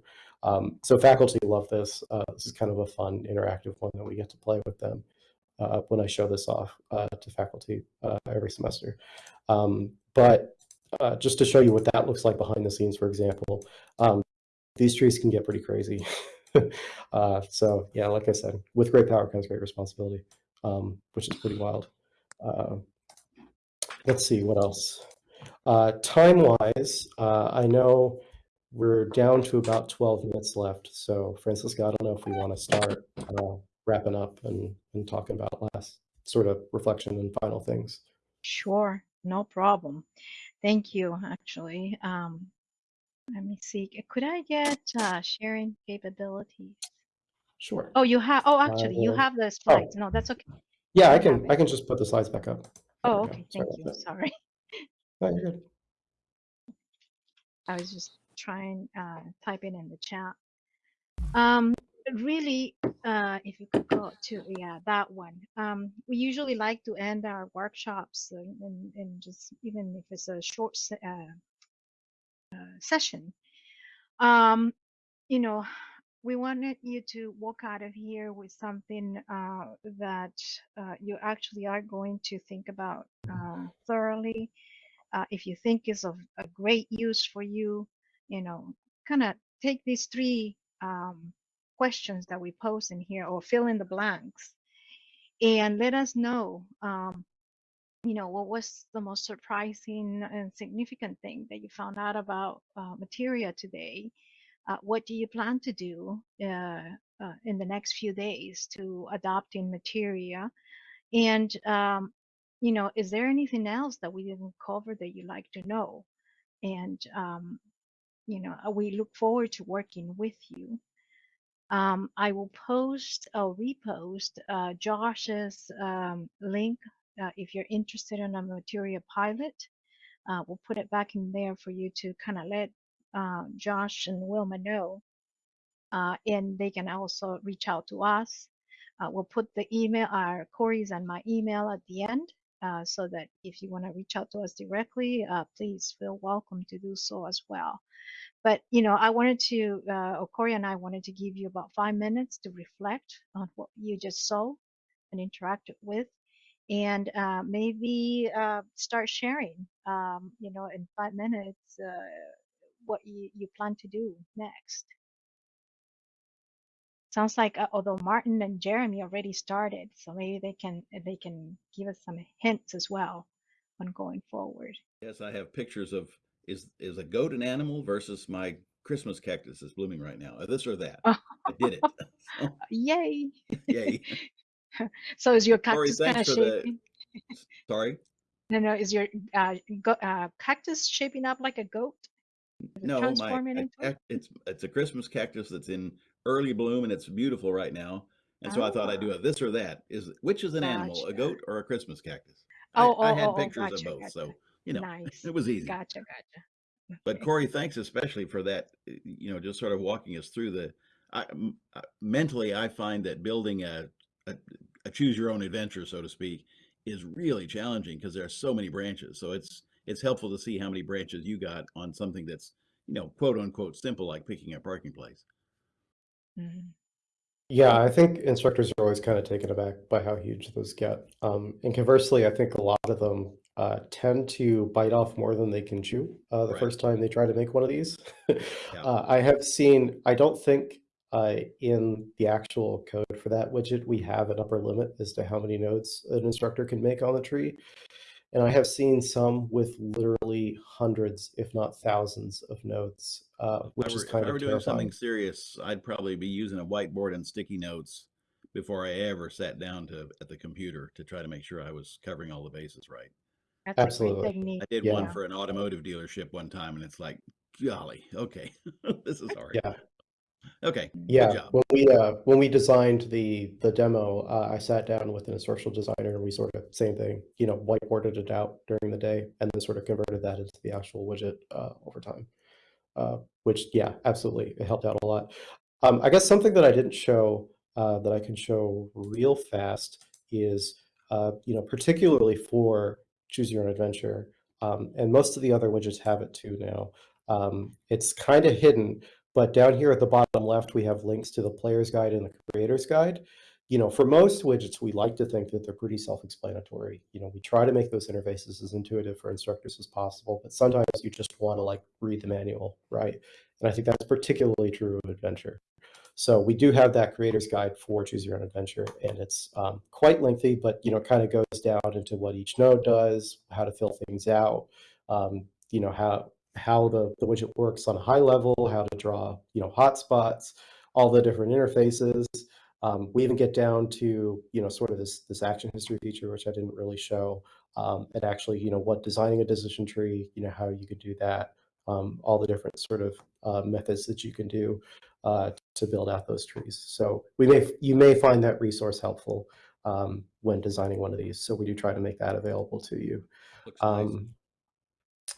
Um, so faculty love this. Uh, this is kind of a fun interactive one that we get to play with them uh, when I show this off uh, to faculty uh, every semester. Um, but uh, just to show you what that looks like behind the scenes, for example, um, these trees can get pretty crazy. so yeah, like I said, with great power comes great responsibility, um, which is pretty wild. let's see what else. Uh, Time-wise, uh, I know we're down to about 12 minutes left. So Francisca, I don't know if we want to start uh, wrapping up and, and talking about last sort of reflection and final things. Sure, no problem. Thank you, actually. Um, let me see. Could I get uh, sharing capabilities? Sure. Oh, you have. Oh, actually, you Uh, have the slides. No, that's okay. Yeah, I can, I can just put the slides back up. Oh, okay. Sorry Thank you. Sorry. No, you're good. I was just trying uh, typing in the chat. Um, really, uh, if you could go to yeah that one. Um, we usually like to end our workshops and, and, and just even if it's a short se- uh, uh, session. Um, you know, we wanted you to walk out of here with something uh, that uh, you actually are going to think about um, thoroughly. Uh, if you think is of a great use for you, you know, kind of take these three um, questions that we post in here or fill in the blanks and let us know, um, you know, what was the most surprising and significant thing that you found out about uh, materia today? Uh, what do you plan to do uh, uh, in the next few days to adopting materia? And, um, you know, is there anything else that we didn't cover that you'd like to know? And, um, you know, uh, we look forward to working with you. Um, I will post or repost uh, Josh's um, link uh, if you're interested in a Materia pilot. Uh, we'll put it back in there for you to kind of let uh, Josh and Wilma know. Uh, and they can also reach out to us. Uh, we'll put the email, our Corey's and my email at the end, uh, so that if you want to reach out to us directly, uh, please feel welcome to do so as well. But you know, I wanted to, uh, or Corey and I wanted to give you about five minutes to reflect on what you just saw and interacted with, and uh, maybe uh, start sharing. Um, you know, in five minutes, uh, what you, you plan to do next. Sounds like uh, although Martin and Jeremy already started, so maybe they can they can give us some hints as well on going forward. Yes, I have pictures of is is a goat an animal versus my Christmas cactus is blooming right now. This or that. I did it. So, Yay! Yay. So is your cactus kind of for the shaping? sorry. No, no. Is your uh, go, uh, cactus shaping up like a goat? No, my I- into it? cac- it's it's a Christmas cactus that's in early bloom and it's beautiful right now. And so I thought I'd do Ah. a this or that. Is which is an animal, a goat or a Christmas cactus? Oh, I, I oh, had oh, oh, pictures of both, gotcha. so you know Nice. it was easy. Gotcha, gotcha. But Corey, thanks especially for that. uh, You know, just sort of walking us through the. I, m- uh, mentally, I find that building a, a a choose your own adventure, so to speak, is really challenging because there are so many branches. So it's it's helpful to see how many branches you got on something that's you know quote unquote simple like picking a parking place. Mhm. Yeah, I think instructors are always kind of taken aback by how huge those get. Um, and conversely, I think a lot of them uh, tend to bite off more than they can chew uh, the Right. first time they try to make one of these. Yeah. uh, I have seen, I don't think uh, in the actual code for that widget, we have an upper limit as to how many nodes an instructor can make on the tree. And I have seen some with literally hundreds, if not thousands, of notes, uh, If I which were, is if kind I of were doing something serious, I'd probably be using a whiteboard and sticky notes before I ever sat down to at the computer to try to make sure I was covering all the bases right. That's Absolutely. great technique. I did one for an automotive dealership one time, and it's like, golly, okay, this is hard. Yeah. Okay, Yeah, when we uh, when we designed the the demo, uh, I sat down with an instructional designer and we sort of same thing, you know, whiteboarded it out during the day and then sort of converted that into the actual widget uh, over time. Uh, which yeah, absolutely, it helped out a lot. Um, I guess something that I didn't show uh, that I can show real fast is uh, you know particularly for choose your own adventure, um, and most of the other widgets have it too now. Um, it's kind of hidden, but down here at the bottom left, we have links to the player's guide and the creator's guide. You know, for most widgets, we like to think that they're pretty self-explanatory. You know, we try to make those interfaces as intuitive for instructors as possible, but sometimes you just want to like read the manual, right? And I think that's particularly true of adventure. So we do have that creator's guide for choose your own adventure, and it's um, quite lengthy, but you know, kind of goes down into what each node does, how to fill things out, um, you know, how how the, the widget works on a high level, how to draw, you know, hotspots, all the different interfaces. Um, we even get down to, you know, sort of this this action history feature, which I didn't really show, um, and actually, you know, what designing a decision tree, you know, how you could do that, um, all the different sort of uh, methods that you can do uh, to build out those trees. So we may you may find that resource helpful. um, when designing one of these. So we do try to make that available to you. Nice.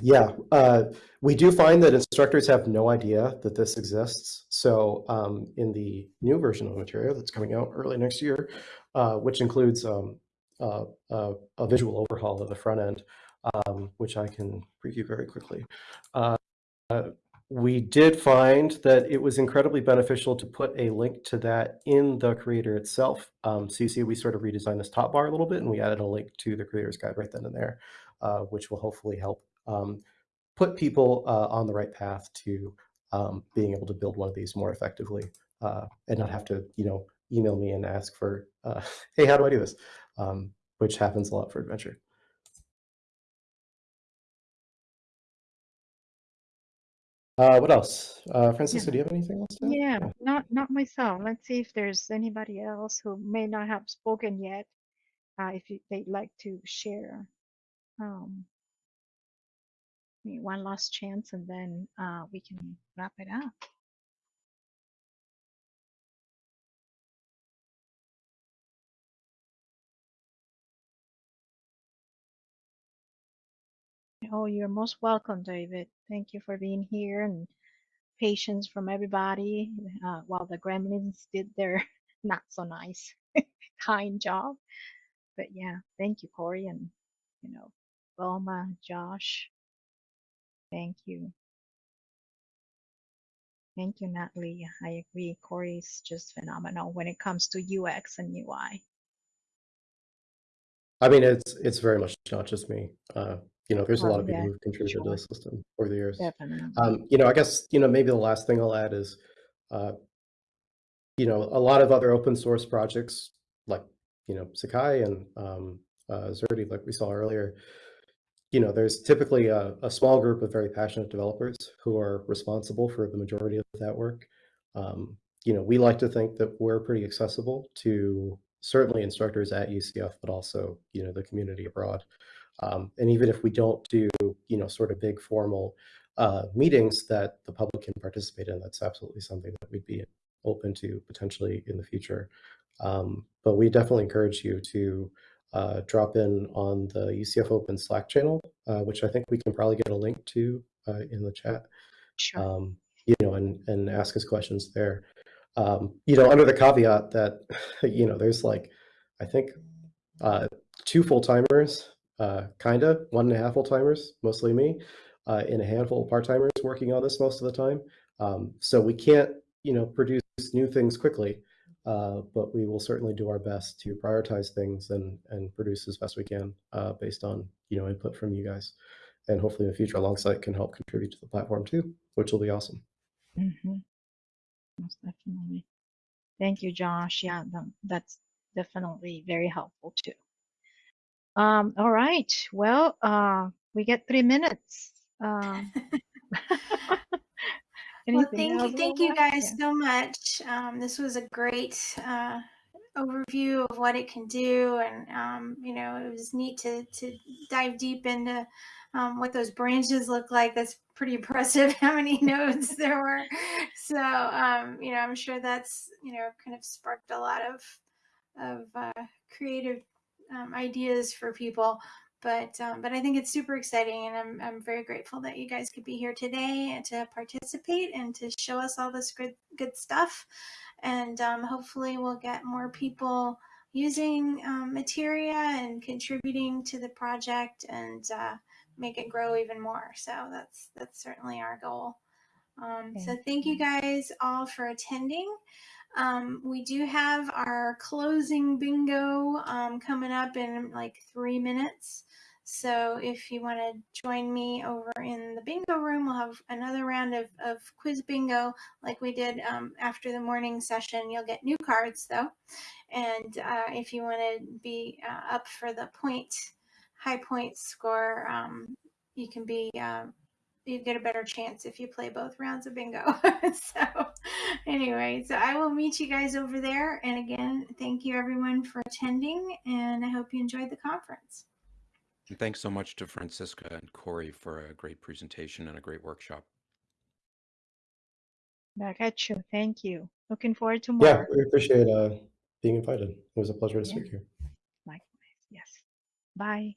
Yeah, uh, we do find that instructors have no idea that this exists. So um, in the new version of the Materia that's coming out early next year, uh, which includes um, uh, a visual overhaul of the front end, um, which I can preview very quickly. Uh, we did find that it was incredibly beneficial to put a link to that in the creator itself. So you see, we sort of redesigned this top bar a little bit, and we added a link to the creator's guide right then and there, uh, which will hopefully help um, put people uh, on the right path to um, being able to build one of these more effectively uh, and not have to, you know, email me and ask for, uh, hey, how do I do this? Um, which happens a lot for Adventure. Uh, what else? Uh, Francisca, do you have anything else to add? Yeah, not not myself. Let's see if there's anybody else who may not have spoken yet. Uh, if you, they'd like to share. Um, one last chance, and then uh, we can wrap it up. Oh, you're most welcome, David. Thank you for being here and patience from everybody uh, while the gremlins did their not so nice, kind job. But yeah, thank you, Corey, and you know, Wilma, Josh. Thank you. Thank you, Natalie. I agree. Corey's just phenomenal when it comes to UX and UI. I mean, it's it's very much not just me. Uh, you know, there's a lot of people yeah, who've contributed to the system over the years. Definitely. Um, you know, I guess, you know, maybe the last thing I'll add is, uh, you know, a lot of other open source projects like, you know, Sakai and um, uh, Xerte, like we saw earlier, you know, there's typically a, a small group of very passionate developers who are responsible for the majority of that work. Um, you know, we like to think that we're pretty accessible to certainly instructors at UCF, but also, you know, the community abroad. Um, and even if we don't do, you know, sort of big formal uh, meetings that the public can participate in, that's absolutely something that we'd be open to potentially in the future. Um, but we definitely encourage you to uh, drop in on the UCF Open Slack channel, uh, which I think we can probably get a link to uh, in the chat. Sure. Um, you know, and and ask us questions there. Um, you know, under the caveat that, you know, there's like, I think, uh, two full timers, uh, kind of one and a half full timers, mostly me, uh, and a handful of part timers working on this most of the time. Um, so we can't, you know, produce new things quickly, uh, but we will certainly do our best to prioritize things and and produce as best we can uh, based on you know input from you guys, and hopefully in the future Longsight can help contribute to the platform too, which will be awesome. Mm-hmm. Most definitely. Thank you, Josh. Yeah, that's definitely very helpful too. Um, all right. Well, uh, we get three minutes. Um, Well, thank you, thank you guys Yeah. so much. Um, this was a great uh, overview of what it can do, and um, you know, it was neat to to dive deep into um, what those branches look like. That's pretty impressive. How many nodes there were. So, um, you know, I'm sure that's you know kind of sparked a lot of of uh, creative um, ideas for people. But um, but I think it's super exciting, and I'm I'm very grateful that you guys could be here today and to participate and to show us all this good good stuff. And um, hopefully, we'll get more people using um, Materia and contributing to the project and uh, make it grow even more. So that's that's certainly our goal. Um, so thank you guys all for attending. Um, we do have our closing bingo um, coming up in like three minutes. So if you want to join me over in the bingo room, we'll have another round of, of quiz bingo like we did um, after the morning session. You'll get new cards though. And uh, if you want to be uh, up for the point, high point score, um, you can be uh, you get a better chance if you play both rounds of bingo. so, anyway, so I will meet you guys over there. And again, thank you everyone for attending, and I hope you enjoyed the conference. And thanks so much to Francisca and Corey for a great presentation and a great workshop. Back at you. Thank you. Looking forward to more. Yeah, we appreciate uh, being invited. It was a pleasure to Yeah. speak here. Likewise. Yes. Bye.